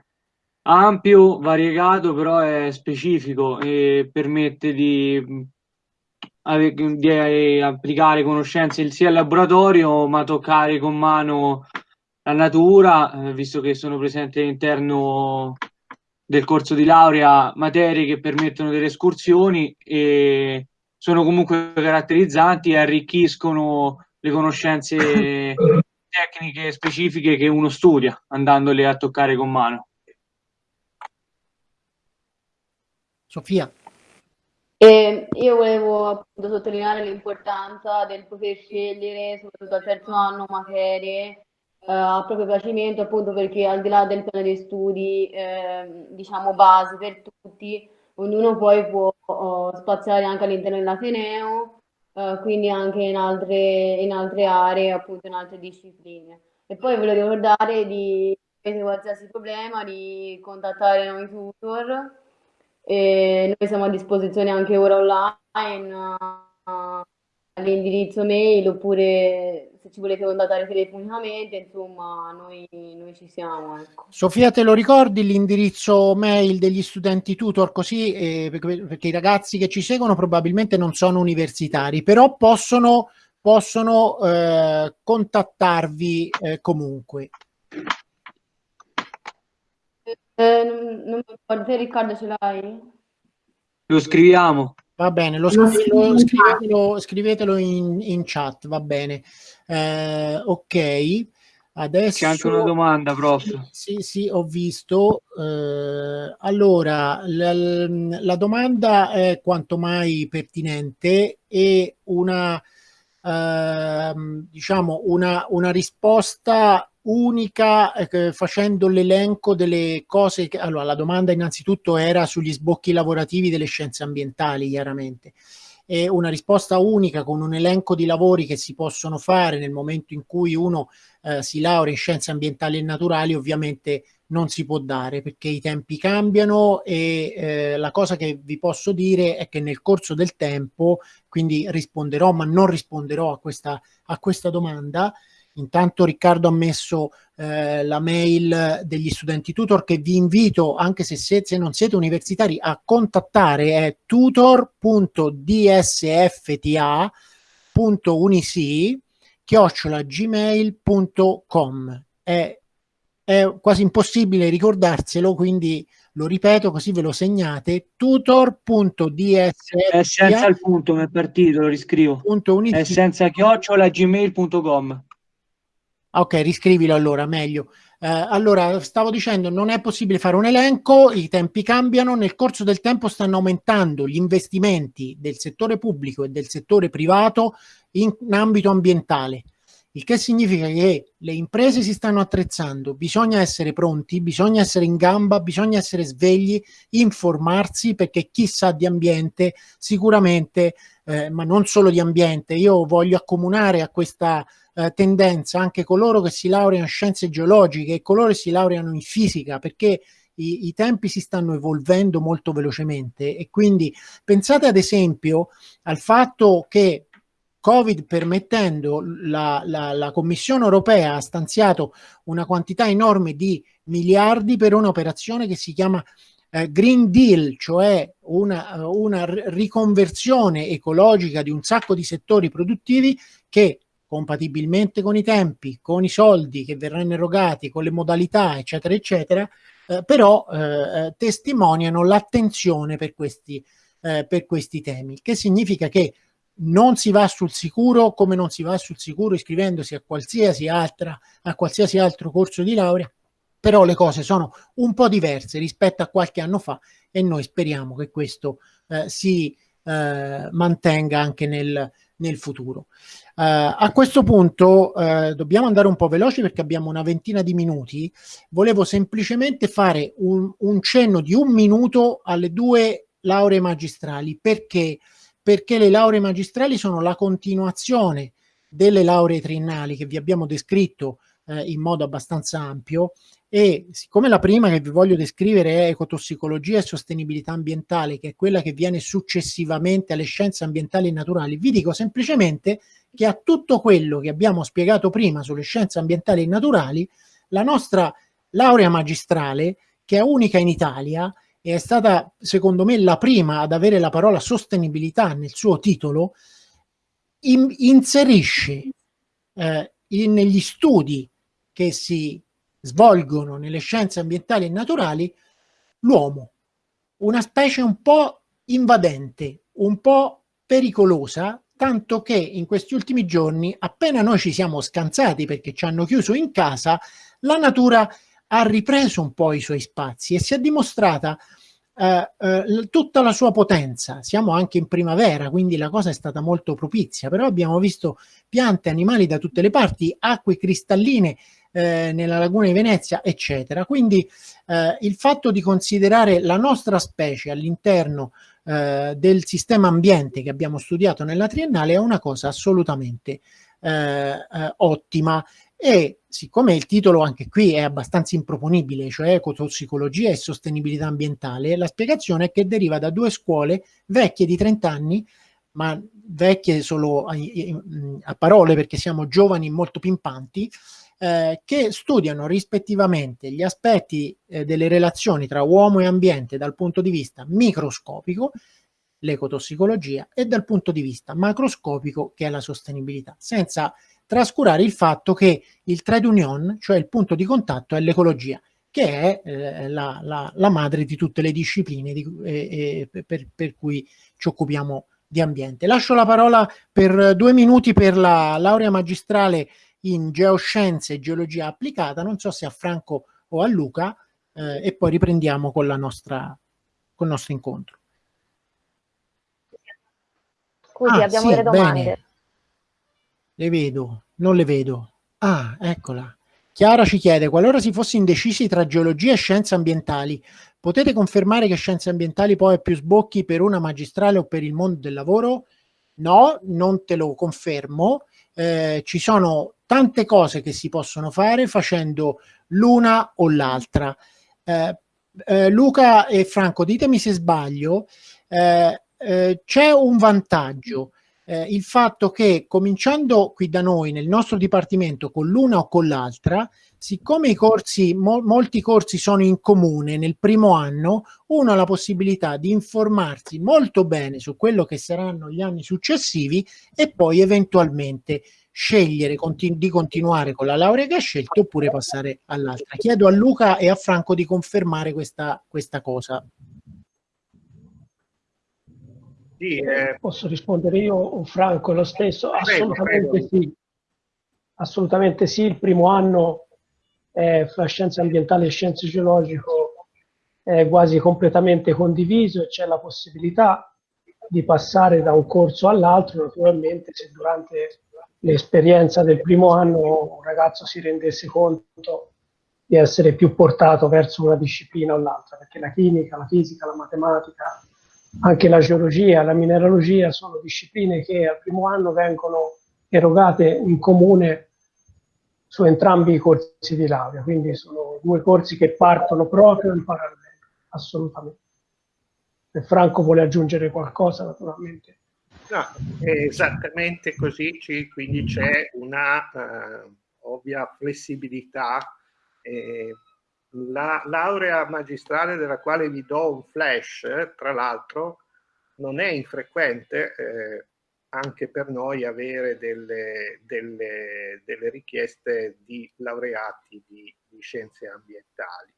ampio, variegato, però è specifico e permette di di eh, applicare conoscenze sia al laboratorio ma toccare con mano la natura, eh, visto che sono presenti all'interno del corso di laurea materie che permettono delle escursioni e sono comunque caratterizzanti e arricchiscono le conoscenze tecniche specifiche che uno studia andandole a toccare con mano.
Sofia.
E io volevo appunto sottolineare l'importanza del poter scegliere, soprattutto al terzo anno, materie eh, a proprio piacimento, appunto perché al di là del piano di studi, eh, diciamo, base per tutti, ognuno poi può oh, spaziare anche all'interno dell'Ateneo, eh, quindi anche in altre, in altre aree, appunto in altre discipline. E poi volevo ricordare di, se qualsiasi problema, di contattare noi tutor e noi siamo a disposizione anche ora online uh, all'indirizzo mail oppure se ci volete contattare telefonicamente, insomma, noi, noi ci siamo. Ecco.
Sofia, te lo ricordi l'indirizzo mail degli studenti tutor così? Eh, perché, i ragazzi che ci seguono probabilmente non sono universitari, però possono, possono eh, contattarvi eh, comunque.
Eh, non, non mi ricordo, te Riccardo ce l'hai?
Lo scriviamo.
Va bene, lo, scri lo scrivetelo, scrivetelo in, in, chat, va bene. Eh, ok. Adesso...
C'è anche una domanda, prof.
Sì, sì, ho visto. Eh, allora, la, la, domanda è quanto mai pertinente e una, eh, diciamo, una, una risposta unica eh, facendo l'elenco delle cose che... Allora, la domanda innanzitutto era sugli sbocchi lavorativi delle scienze ambientali, chiaramente e una risposta unica con un elenco di lavori che si possono fare nel momento in cui uno eh, si laurea in scienze ambientali e naturali ovviamente non si può dare perché i tempi cambiano e eh, la cosa che vi posso dire è che nel corso del tempo, quindi risponderò ma non risponderò a questa, a questa domanda, Intanto Riccardo ha messo eh, la mail degli studenti tutor che vi invito, anche se, se, se non siete universitari, a contattare è tutor.dsfta.unisi chiocciolagmail.com è, è quasi impossibile ricordarselo quindi lo ripeto così ve lo segnate tutor.dsfta
è senza il punto mi è partito lo riscrivo. è senza chiocciolagmail.com
Ok, riscrivilo allora, meglio. Eh, allora, stavo dicendo, non è possibile fare un elenco, i tempi cambiano, nel corso del tempo stanno aumentando gli investimenti del settore pubblico e del settore privato in, in ambito ambientale, il che significa che le imprese si stanno attrezzando, bisogna essere pronti, bisogna essere in gamba, bisogna essere svegli, informarsi, perché chi sa di ambiente sicuramente, eh, ma non solo di ambiente, io voglio accomunare a questa eh, tendenza anche coloro che si laureano in scienze geologiche e coloro che si laureano in fisica, perché i, i, tempi si stanno evolvendo molto velocemente. E quindi pensate ad esempio al fatto che Covid permettendo la, la, la Commissione europea ha stanziato una quantità enorme di miliardi per un'operazione che si chiama eh, Green Deal, cioè una, una riconversione ecologica di un sacco di settori produttivi che compatibilmente con i tempi, con i soldi che verranno erogati, con le modalità, eccetera, eccetera, eh, però eh, eh, testimoniano l'attenzione per eh, per questi temi, che significa che non si va sul sicuro come non si va sul sicuro iscrivendosi a qualsiasi, altra, a qualsiasi altro corso di laurea, però le cose sono un po' diverse rispetto a qualche anno fa e noi speriamo che questo eh, si eh, mantenga anche nel, nel futuro. Uh, a questo punto uh, dobbiamo andare un po' veloci perché abbiamo una ventina di minuti. Volevo semplicemente fare un, un cenno di un minuto alle due lauree magistrali. Perché? Perché le lauree magistrali sono la continuazione delle lauree triennali che vi abbiamo descritto uh, in modo abbastanza ampio. E siccome la prima che vi voglio descrivere è ecotossicologia e sostenibilità ambientale, che è quella che viene successivamente alle scienze ambientali e naturali, vi dico semplicemente che a tutto quello che abbiamo spiegato prima sulle scienze ambientali e naturali, la nostra laurea magistrale, che è unica in Italia, e è stata secondo me la prima ad avere la parola sostenibilità nel suo titolo, in, inserisce eh, negli studi che si svolgono nelle scienze ambientali e naturali l'uomo, una specie un po' invadente, un po' pericolosa, tanto che in questi ultimi giorni, appena noi ci siamo scansati perché ci hanno chiuso in casa, la natura ha ripreso un po' i suoi spazi e si è dimostrata eh, eh, tutta la sua potenza. Siamo anche in primavera, quindi la cosa è stata molto propizia, però abbiamo visto piante, animali da tutte le parti, acque cristalline eh, nella laguna di Venezia, eccetera. Quindi eh, il fatto di considerare la nostra specie all'interno eh, del sistema ambiente che abbiamo studiato nella triennale è una cosa assolutamente eh, eh, ottima e siccome il titolo anche qui è abbastanza improponibile, cioè ecotossicologia e sostenibilità ambientale, la spiegazione è che deriva da due scuole vecchie di 30 anni, ma vecchie solo a, a parole perché siamo giovani molto pimpanti, eh, che studiano rispettivamente gli aspetti eh, delle relazioni tra uomo e ambiente dal punto di vista microscopico, l'ecotossicologia, e dal punto di vista macroscopico, che è la sostenibilità, senza trascurare il fatto che il trade union, cioè il punto di contatto, è l'ecologia, che è eh, la, la, la, madre di tutte le discipline di, eh, eh, per, per cui ci occupiamo di ambiente. Lascio la parola per due minuti per la laurea magistrale in geoscienze e geologia applicata, non so se a Franco o a Luca, eh, e poi riprendiamo con, la nostra, con il nostro incontro.
Scusi,
ah,
abbiamo
sì,
delle domande.
Bene. Le vedo, non le vedo. Ah, eccola. Chiara ci chiede, qualora si fosse indecisi tra geologia e scienze ambientali, potete confermare che scienze ambientali poi è più sbocchi per una magistrale o per il mondo del lavoro? No, non te lo confermo. Eh, ci sono tante cose che si possono fare facendo l'una o l'altra. Eh, eh, Luca e Franco, ditemi se sbaglio, eh, eh, c'è un vantaggio, eh, il fatto che cominciando qui da noi nel nostro dipartimento con l'una o con l'altra, siccome i corsi, mo molti corsi sono in comune nel primo anno, uno ha la possibilità di informarsi molto bene su quello che saranno gli anni successivi e poi eventualmente scegliere continu di continuare con la laurea che ha scelto oppure passare all'altra. Chiedo a Luca e a Franco di confermare questa, questa cosa.
Sì, eh... Posso rispondere io o Franco lo stesso? Assolutamente prego. sì. Assolutamente sì, il primo anno eh, fra scienze ambientali e scienze geologiche è quasi completamente condiviso e c'è la possibilità di passare da un corso all'altro, naturalmente se durante l'esperienza del primo anno un ragazzo si rendesse conto di essere più portato verso una disciplina o l'altra, perché la chimica, la fisica, la matematica, anche la geologia, la mineralogia sono discipline che al primo anno vengono erogate in comune su entrambi i corsi di laurea, quindi sono due corsi che partono proprio in parallelo, assolutamente. Se Franco vuole aggiungere qualcosa, naturalmente.
No, esattamente così, quindi c'è una uh, ovvia flessibilità. Eh, la laurea magistrale della quale vi do un flash, tra l'altro, non è infrequente eh, anche per noi avere delle, delle, delle richieste di laureati di, di, scienze ambientali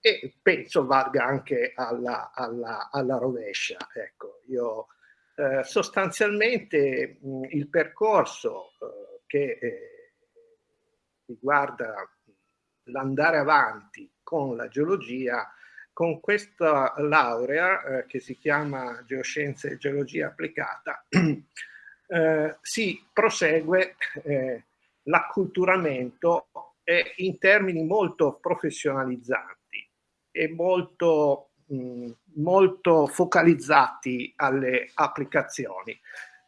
e penso valga anche alla, alla, alla rovescia. Ecco, io eh, sostanzialmente mh, il percorso eh, che eh, riguarda l'andare avanti con la geologia, con questa laurea eh, che si chiama Geoscienze e Geologia Applicata, eh, si prosegue eh, l'acculturamento in termini molto professionalizzanti e molto molto focalizzati alle applicazioni,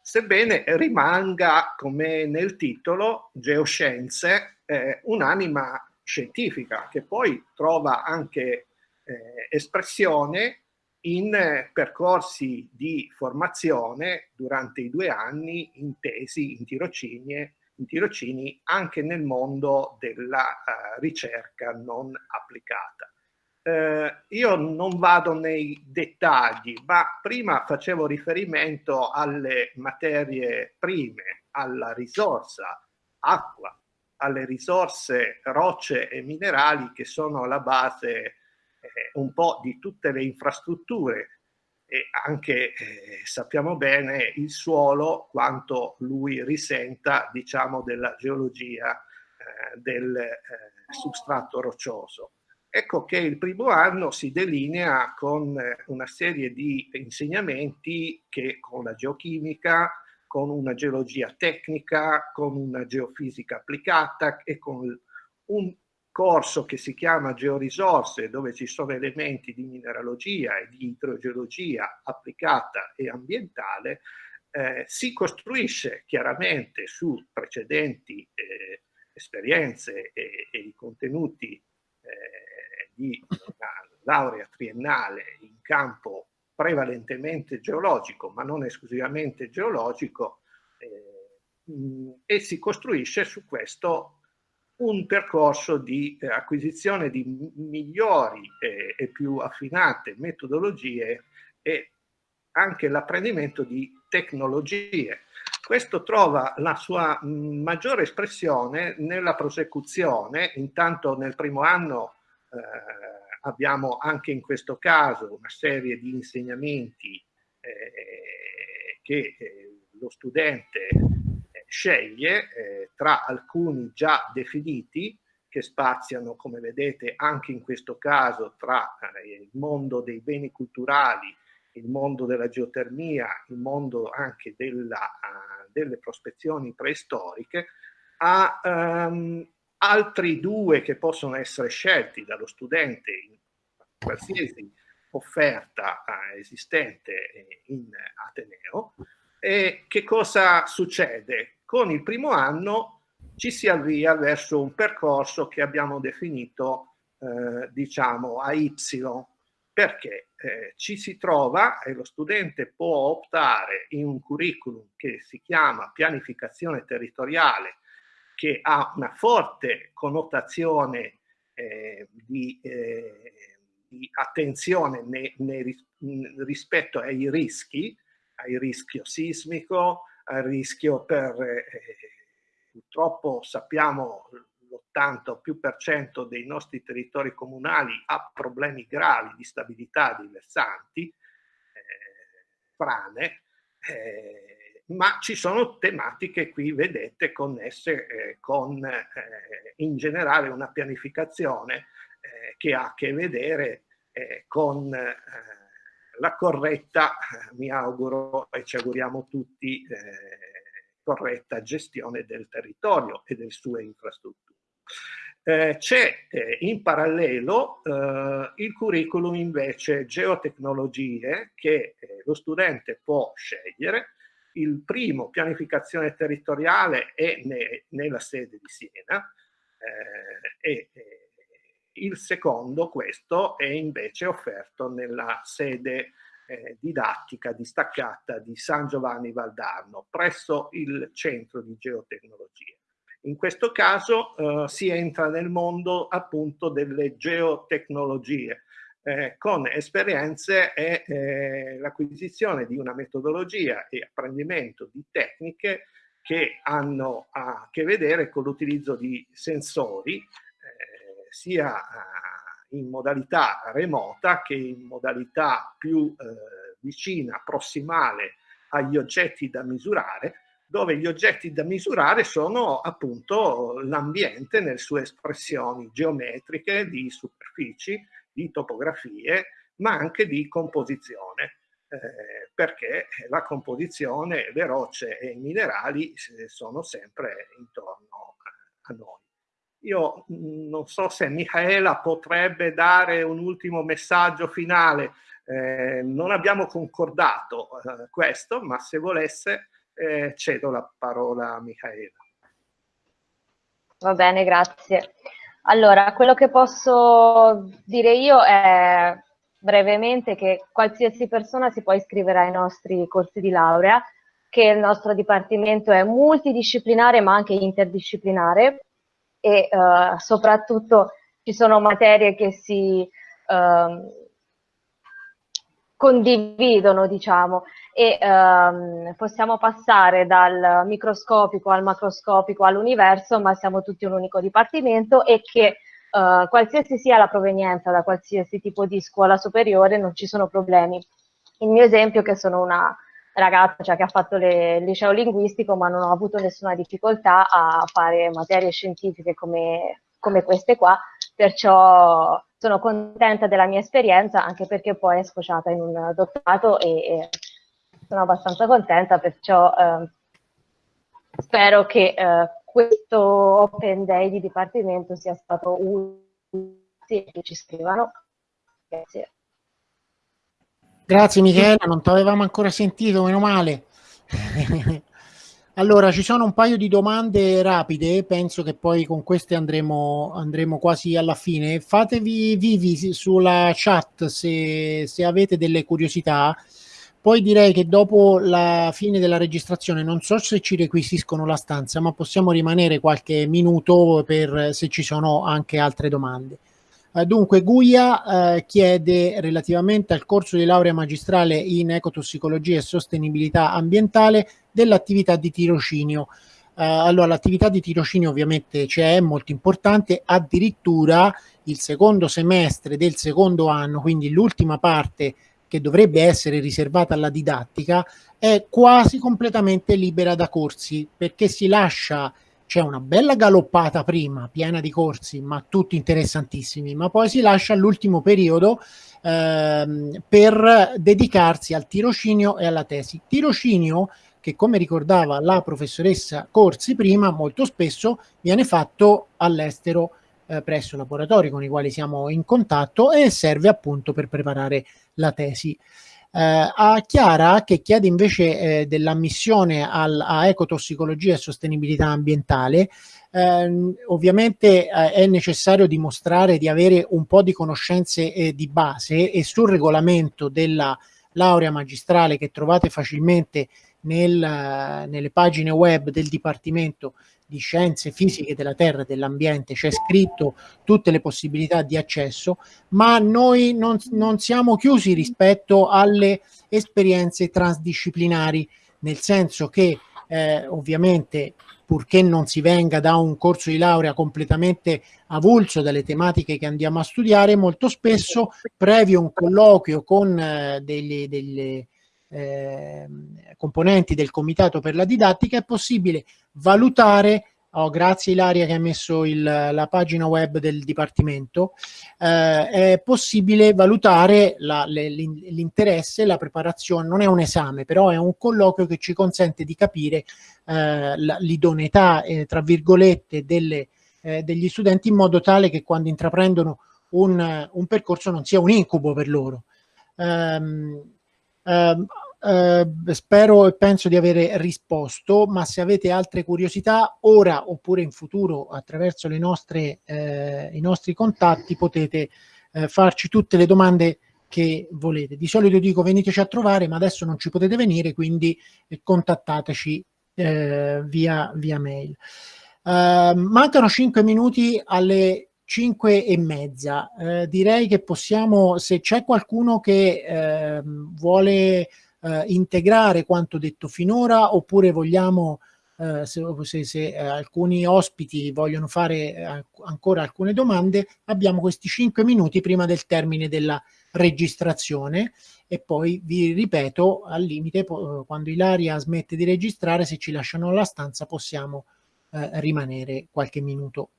sebbene rimanga, come nel titolo, geoscienze, eh, un'anima scientifica che poi trova anche eh, espressione in eh, percorsi di formazione durante i due anni in tesi, in tirocini, in tirocini anche nel mondo della uh, ricerca non applicata. Eh, io non vado nei dettagli, ma prima facevo riferimento alle materie prime, alla risorsa acqua, alle risorse rocce e minerali che sono la base eh, un po' di tutte le infrastrutture e anche eh, sappiamo bene il suolo quanto lui risenta diciamo della geologia eh, del eh, substrato roccioso. Ecco che il primo anno si delinea con eh, una serie di insegnamenti che con la geochimica, con una geologia tecnica, con una geofisica applicata e con un corso che si chiama Georisorse, dove ci sono elementi di mineralogia e di idrogeologia applicata e ambientale, eh, si costruisce chiaramente su precedenti eh, esperienze e, e i contenuti eh, di una laurea triennale in campo prevalentemente geologico, ma non esclusivamente geologico, eh, e si costruisce su questo un percorso di eh, acquisizione di migliori eh, e più affinate metodologie e anche l'apprendimento di tecnologie. Questo trova la sua maggiore espressione nella prosecuzione, intanto nel primo anno abbiamo anche in questo caso una serie di insegnamenti eh, che eh, lo studente sceglie eh, tra alcuni già definiti che spaziano, come vedete, anche in questo caso tra eh, il mondo dei beni culturali, il mondo della geotermia, il mondo anche della, delle prospezioni preistoriche, a um, altri due che possono essere scelti dallo studente in qualsiasi offerta uh, esistente in Ateneo. E che cosa succede? Con il primo anno ci si avvia verso un percorso che abbiamo definito, eh, diciamo, a Y, perché eh, ci si trova e lo studente può optare in un curriculum che si chiama pianificazione territoriale, che ha una forte connotazione eh, di, eh, di, attenzione ne, ne, rispetto ai rischi, al rischio sismico, al rischio per eh, purtroppo sappiamo l'80 o più per cento dei nostri territori comunali ha problemi gravi di stabilità dei versanti, eh, frane, eh, ma ci sono tematiche qui, vedete, connesse eh, con eh, in generale una pianificazione eh, che ha a che vedere eh, con la corretta, mi auguro e ci auguriamo tutti, corretta gestione del territorio e delle sue infrastrutture. Eh, C'è eh, in parallelo eh, il curriculum invece geotecnologie che eh, lo studente può scegliere. Il primo, pianificazione territoriale, è ne, nella sede di Siena eh, e il secondo, questo, è invece offerto nella sede eh, didattica distaccata di San Giovanni Valdarno presso il centro di geotecnologie. In questo caso eh, si entra nel mondo appunto delle geotecnologie eh, con esperienze e eh, l'acquisizione di una metodologia e apprendimento di tecniche che hanno a che vedere con l'utilizzo di sensori eh, sia in modalità remota che in modalità più eh, vicina, prossimale agli oggetti da misurare, dove gli oggetti da misurare sono appunto l'ambiente nelle sue espressioni geometriche, di superfici, di topografie, ma anche di composizione, eh, perché la composizione, le rocce e i minerali eh, sono sempre intorno a noi. Io mm, non so se Michaela potrebbe dare un ultimo messaggio finale, eh, non abbiamo concordato eh, questo, ma se volesse eh, cedo la parola a Michaela.
Va bene, grazie. Allora, quello che posso dire io è brevemente che qualsiasi persona si può iscrivere ai nostri corsi di laurea, che il nostro dipartimento è multidisciplinare ma anche interdisciplinare. E uh, soprattutto ci sono materie che si uh, condividono, diciamo, e um, possiamo passare dal microscopico al macroscopico all'universo, ma siamo tutti un unico dipartimento e che uh, qualsiasi sia la provenienza da qualsiasi tipo di scuola superiore non ci sono problemi. Il mio esempio è che sono una ragazza cioè, che ha fatto le, il liceo linguistico ma non ho avuto nessuna difficoltà a fare materie scientifiche come, come queste qua, perciò sono contenta della mia esperienza anche perché poi è sfociata in un dottorato e, e sono abbastanza contenta, perciò eh, spero che eh, questo Open Day di Dipartimento sia stato utile che ci scrivano. Grazie.
Grazie Michela, non ti avevamo ancora sentito, meno male. allora, ci sono un paio di domande rapide, penso che poi con queste andremo, andremo quasi alla fine. Fatevi vivi sulla chat se, se avete delle curiosità. Poi direi che dopo la fine della registrazione, non so se ci requisiscono la stanza, ma possiamo rimanere qualche minuto per se ci sono anche altre domande. Eh, dunque, Guia eh, chiede relativamente al corso di laurea magistrale in ecotossicologia e sostenibilità ambientale dell'attività di tirocinio. Eh, allora, l'attività di tirocinio ovviamente c'è, è molto importante, addirittura il secondo semestre del secondo anno, quindi l'ultima parte che dovrebbe essere riservata alla didattica, è quasi completamente libera da corsi perché si lascia c'è una bella galoppata prima, piena di corsi, ma tutti interessantissimi, ma poi si lascia all'ultimo periodo ehm, per dedicarsi al tirocinio e alla tesi. Tirocinio che, come ricordava la professoressa Corsi prima, molto spesso viene fatto all'estero eh, presso laboratori con i quali siamo in contatto e serve appunto per preparare la tesi. Eh, a Chiara che chiede invece eh, dell'ammissione al, a ecotossicologia e sostenibilità ambientale, eh, ovviamente eh, è necessario dimostrare di avere un po' di conoscenze eh, di base e sul regolamento della laurea magistrale che trovate facilmente nel, nelle pagine web del Dipartimento di Scienze Fisiche della Terra e dell'Ambiente c'è scritto tutte le possibilità di accesso, ma noi non, non siamo chiusi rispetto alle esperienze transdisciplinari, nel senso che eh, ovviamente purché non si venga da un corso di laurea completamente avulso dalle tematiche che andiamo a studiare, molto spesso previo un colloquio con eh, delle, delle eh, componenti del comitato per la didattica è possibile valutare Oh, grazie Ilaria che ha messo il, la pagina web del Dipartimento, eh, è possibile valutare l'interesse, la preparazione, non è un esame, però è un colloquio che ci consente di capire eh, l'idoneità, eh, tra virgolette, delle, eh, degli studenti in modo tale che quando intraprendono un, un percorso non sia un incubo per loro. Um, um, eh, spero e penso di avere risposto, ma se avete altre curiosità, ora oppure in futuro, attraverso nostre, eh, i nostri contatti, potete eh, farci tutte le domande che volete. Di solito dico veniteci a trovare, ma adesso non ci potete venire, quindi eh, contattateci eh, via, via mail. Uh, mancano 5 minuti alle 5 e mezza. Uh, direi che possiamo, se c'è qualcuno che uh, vuole eh, integrare quanto detto finora oppure vogliamo eh, se, se, se eh, alcuni ospiti vogliono fare eh, ancora alcune domande abbiamo questi 5 minuti prima del termine della registrazione. E poi vi ripeto al limite quando Ilaria smette di registrare se ci lasciano la stanza possiamo eh, rimanere qualche minuto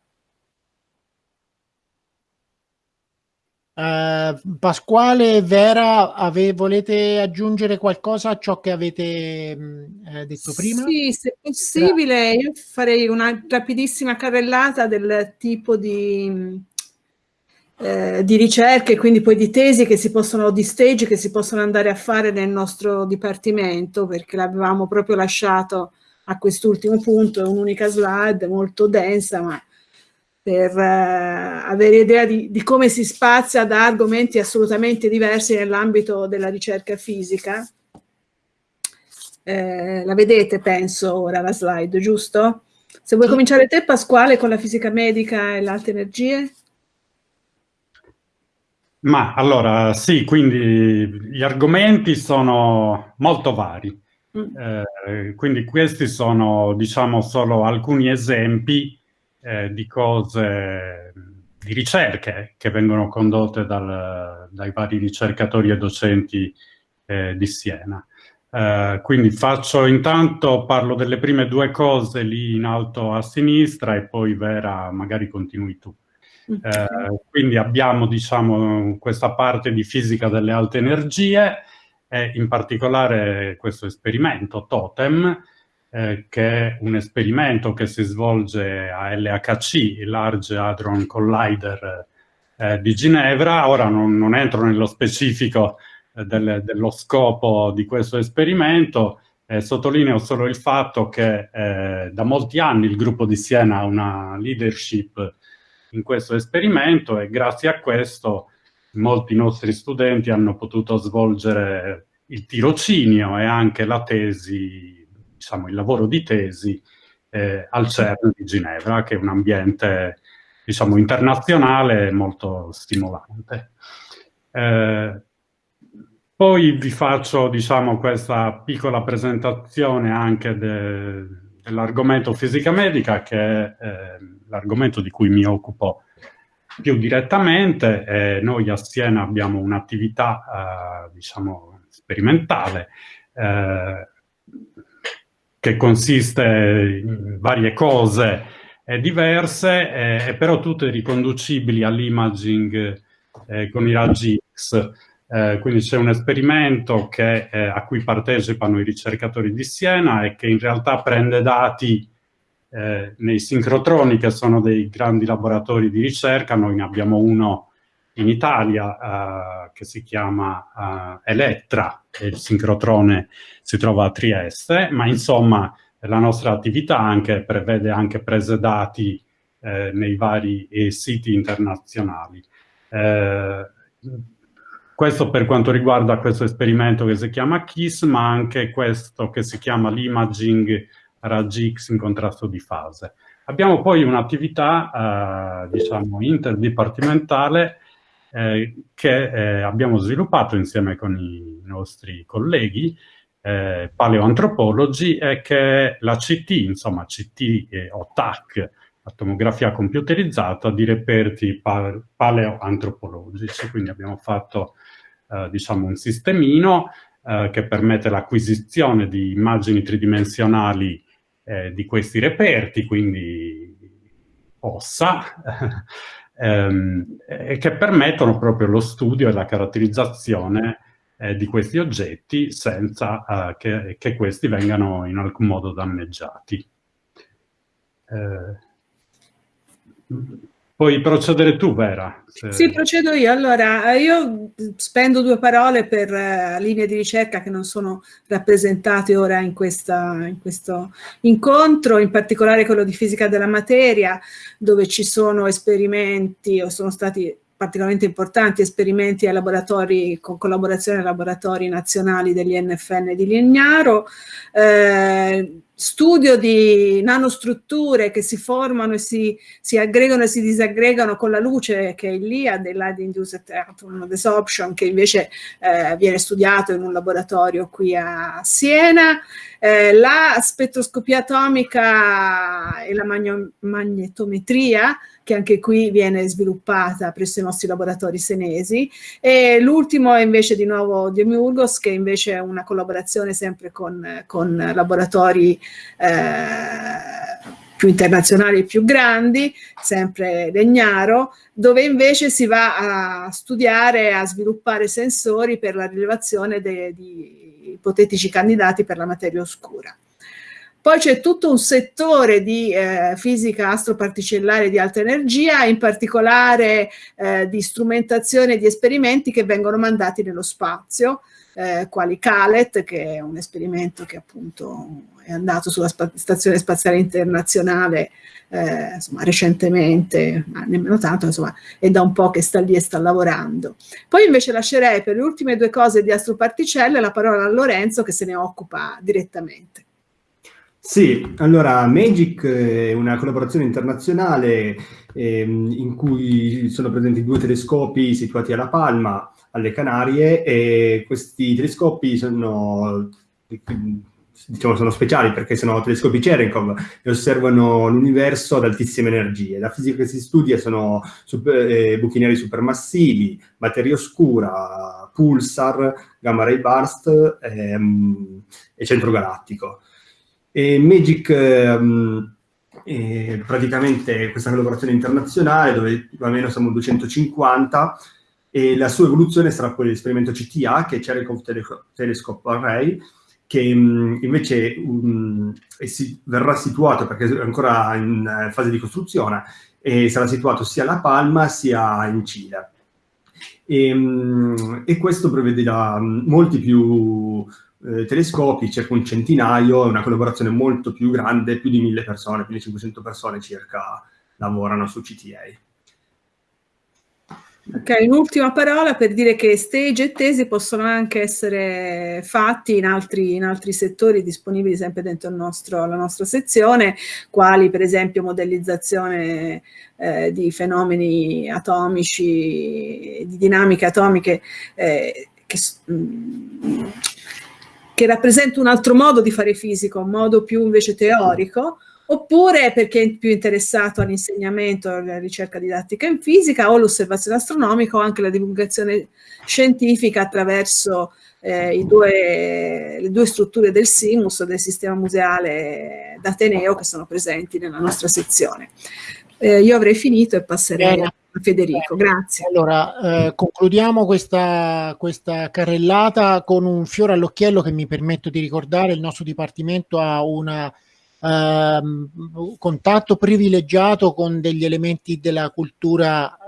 Uh, Pasquale Vera, ave, volete aggiungere qualcosa a ciò che avete mh, eh, detto prima?
Sì, se possibile, io farei una rapidissima carrellata del tipo di, eh, di ricerche, quindi poi di tesi che si possono, di stage che si possono andare a fare nel nostro dipartimento, perché l'avevamo proprio lasciato a quest'ultimo punto, è un'unica slide molto densa, ma per eh, avere idea di, di, come si spazia da argomenti assolutamente diversi nell'ambito della ricerca fisica. Eh, la vedete, penso, ora la slide, giusto? Se vuoi cominciare te, Pasquale, con la fisica medica e le alte energie.
Ma allora, sì, quindi gli argomenti sono molto vari. Mm. Eh, quindi questi sono, diciamo, solo alcuni esempi eh, di cose, di ricerche che vengono condotte dal, dai vari ricercatori e docenti eh, di Siena. Uh, quindi faccio intanto, parlo delle prime due cose lì in alto a sinistra e poi Vera magari continui tu. Uh, quindi abbiamo diciamo questa parte di fisica delle alte energie e in particolare questo esperimento Totem eh, che è un esperimento che si svolge a LHC, il Large Hadron Collider eh, di Ginevra. Ora non, non entro nello specifico eh, del, dello scopo di questo esperimento, eh, sottolineo solo il fatto che eh, da molti anni il gruppo di Siena ha una leadership in questo esperimento e grazie a questo molti nostri studenti hanno potuto svolgere il tirocinio e anche la tesi diciamo, il lavoro di tesi eh, al CERN di Ginevra, che è un ambiente diciamo, internazionale molto stimolante. Eh, poi vi faccio diciamo, questa piccola presentazione anche de, dell'argomento fisica medica, che è eh, l'argomento di cui mi occupo più direttamente. Eh, noi a Siena abbiamo un'attività, eh, diciamo, sperimentale eh, che consiste in varie cose diverse, eh, però tutte riconducibili all'imaging eh, con i raggi X. Eh, quindi c'è un esperimento che, eh, a cui partecipano i ricercatori di Siena e che in realtà prende dati eh, nei sincrotroni, che sono dei grandi laboratori di ricerca. Noi ne abbiamo uno in Italia eh, che si chiama eh, Elettra, il sincrotrone si trova a Trieste, ma insomma la nostra attività anche prevede anche prese dati eh, nei vari eh, siti internazionali. Eh, questo per quanto riguarda questo esperimento che si chiama KISS, ma anche questo che si chiama l'imaging raggi X in contrasto di fase. Abbiamo poi un'attività, eh, diciamo, interdipartimentale eh, che eh, abbiamo sviluppato insieme con i nostri colleghi eh, paleoantropologi e che è la CT, insomma CT o TAC, la tomografia computerizzata di reperti paleoantropologici. Quindi abbiamo fatto eh, diciamo un sistemino che permette l'acquisizione di immagini tridimensionali eh, di questi reperti, quindi ossa, ehm, che permettono proprio lo studio e la caratterizzazione eh, di questi oggetti senza eh, che, che, questi vengano in alcun modo danneggiati. Eh, puoi procedere tu, Vera.
Se... Sì, procedo io. Allora, io spendo due parole per uh, linee di ricerca che non sono rappresentate ora in, questa, in questo incontro, in particolare quello di fisica della materia, dove ci sono esperimenti o sono stati particolarmente importanti esperimenti ai laboratori, con collaborazione ai laboratori nazionali degli NFN di Legnaro, eh, studio di nanostrutture che si formano e si, si, aggregano e si disaggregano con la luce che è lì, del Light Induced Atom Desorption, che invece eh, viene studiato in un laboratorio qui a Siena, eh, la spettroscopia atomica e la magnetometria, che anche qui viene sviluppata presso i nostri laboratori senesi, e l'ultimo è invece di nuovo Demiurgos, che invece è una collaborazione sempre con, con laboratori eh, più internazionali e più grandi, sempre Legnaro, dove invece si va a studiare, a sviluppare sensori per la rilevazione di ipotetici candidati per la materia oscura. Poi c'è tutto un settore di eh, fisica astroparticellare di alta energia, in particolare eh, di strumentazione di esperimenti che vengono mandati nello spazio, eh, quali CALET, che è un esperimento che appunto è andato sulla spa Stazione Spaziale Internazionale eh, insomma, recentemente, ma nemmeno tanto, insomma, è da un po' che sta lì e sta lavorando. Poi invece lascerei per le ultime due cose di astroparticelle la parola a Lorenzo che se ne occupa direttamente.
Sì, allora Magic è una collaborazione internazionale ehm, in cui sono presenti due telescopi situati a La Palma, alle Canarie, e questi telescopi sono diciamo, sono speciali perché sono telescopi Cherenkov e osservano l'universo ad altissime energie. La fisica che si studia sono super, eh, buchi neri supermassivi, materia oscura, pulsar, gamma ray burst ehm, e centro galattico. E Magic ehm, è praticamente questa collaborazione internazionale dove più o meno siamo 250 e la sua evoluzione sarà poi l'esperimento CTA che è Cherenkov Telescope Array che mh, invece um, si, verrà situato, perché è ancora in uh, fase di costruzione, e sarà situato sia a La Palma sia in Cile. E, mh, e questo prevederà molti più eh, telescopi, circa un centinaio, è una collaborazione molto più grande, più di mille persone, più di 500 persone circa lavorano su CTA.
Ok, un'ultima parola per dire che stage e tesi possono anche essere fatti in altri, in altri settori disponibili sempre dentro nostro, la nostra sezione, quali per esempio modellizzazione eh, di fenomeni atomici, di dinamiche atomiche eh, che, mm, che rappresenta un altro modo di fare fisica, un modo più invece teorico, oppure perché è più interessato all'insegnamento, alla ricerca didattica in fisica o all'osservazione astronomica o anche la divulgazione scientifica attraverso eh, due, le due strutture del SIMUS, del sistema museale d'Ateneo che sono presenti nella nostra sezione. Eh, io avrei finito e passerei Bene. Federico, grazie.
Allora, eh, concludiamo questa, questa carrellata con un fiore all'occhiello che mi permetto di ricordare, il nostro Dipartimento ha un Uh, contatto privilegiato con degli elementi della cultura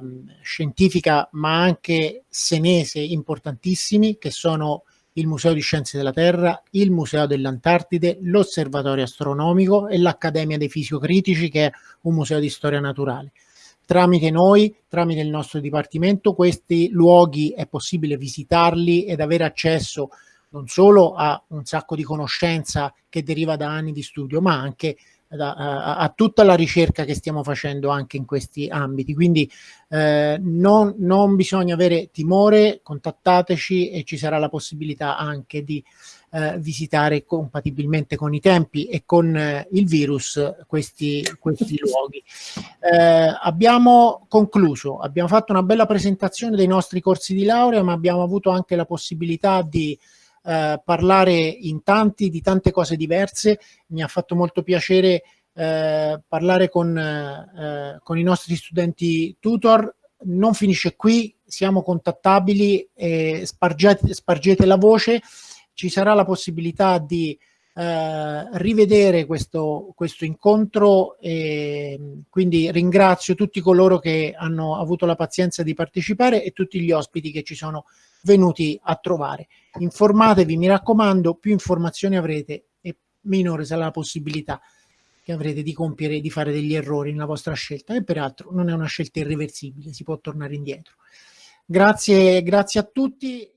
uh, scientifica ma anche senese importantissimi che sono il Museo di Scienze della Terra, il Museo dell'Antartide, l'Osservatorio Astronomico e l'Accademia dei Fisiocritici che è un museo di storia naturale. Tramite noi, tramite il nostro dipartimento, questi luoghi è possibile visitarli ed avere accesso non solo a un sacco di conoscenza che deriva da anni di studio, ma anche da, a, a, tutta la ricerca che stiamo facendo anche in questi ambiti. Quindi eh, non, non, bisogna avere timore, contattateci e ci sarà la possibilità anche di eh, visitare compatibilmente con i tempi e con eh, il virus questi, questi luoghi. Eh, abbiamo concluso, abbiamo fatto una bella presentazione dei nostri corsi di laurea, ma abbiamo avuto anche la possibilità di eh, parlare in tanti di tante cose diverse. Mi ha fatto molto piacere eh, parlare con, eh, con i nostri studenti tutor. Non finisce qui, siamo contattabili, e spargete, spargete la voce. Ci sarà la possibilità di eh, rivedere questo, questo incontro e quindi ringrazio tutti coloro che hanno avuto la pazienza di partecipare e tutti gli ospiti che ci sono venuti a trovare. Informatevi, mi raccomando, più informazioni avrete e minore sarà la possibilità che avrete di compiere, di fare degli errori nella vostra scelta e peraltro non è una scelta irreversibile, si può tornare indietro. Grazie, grazie a tutti.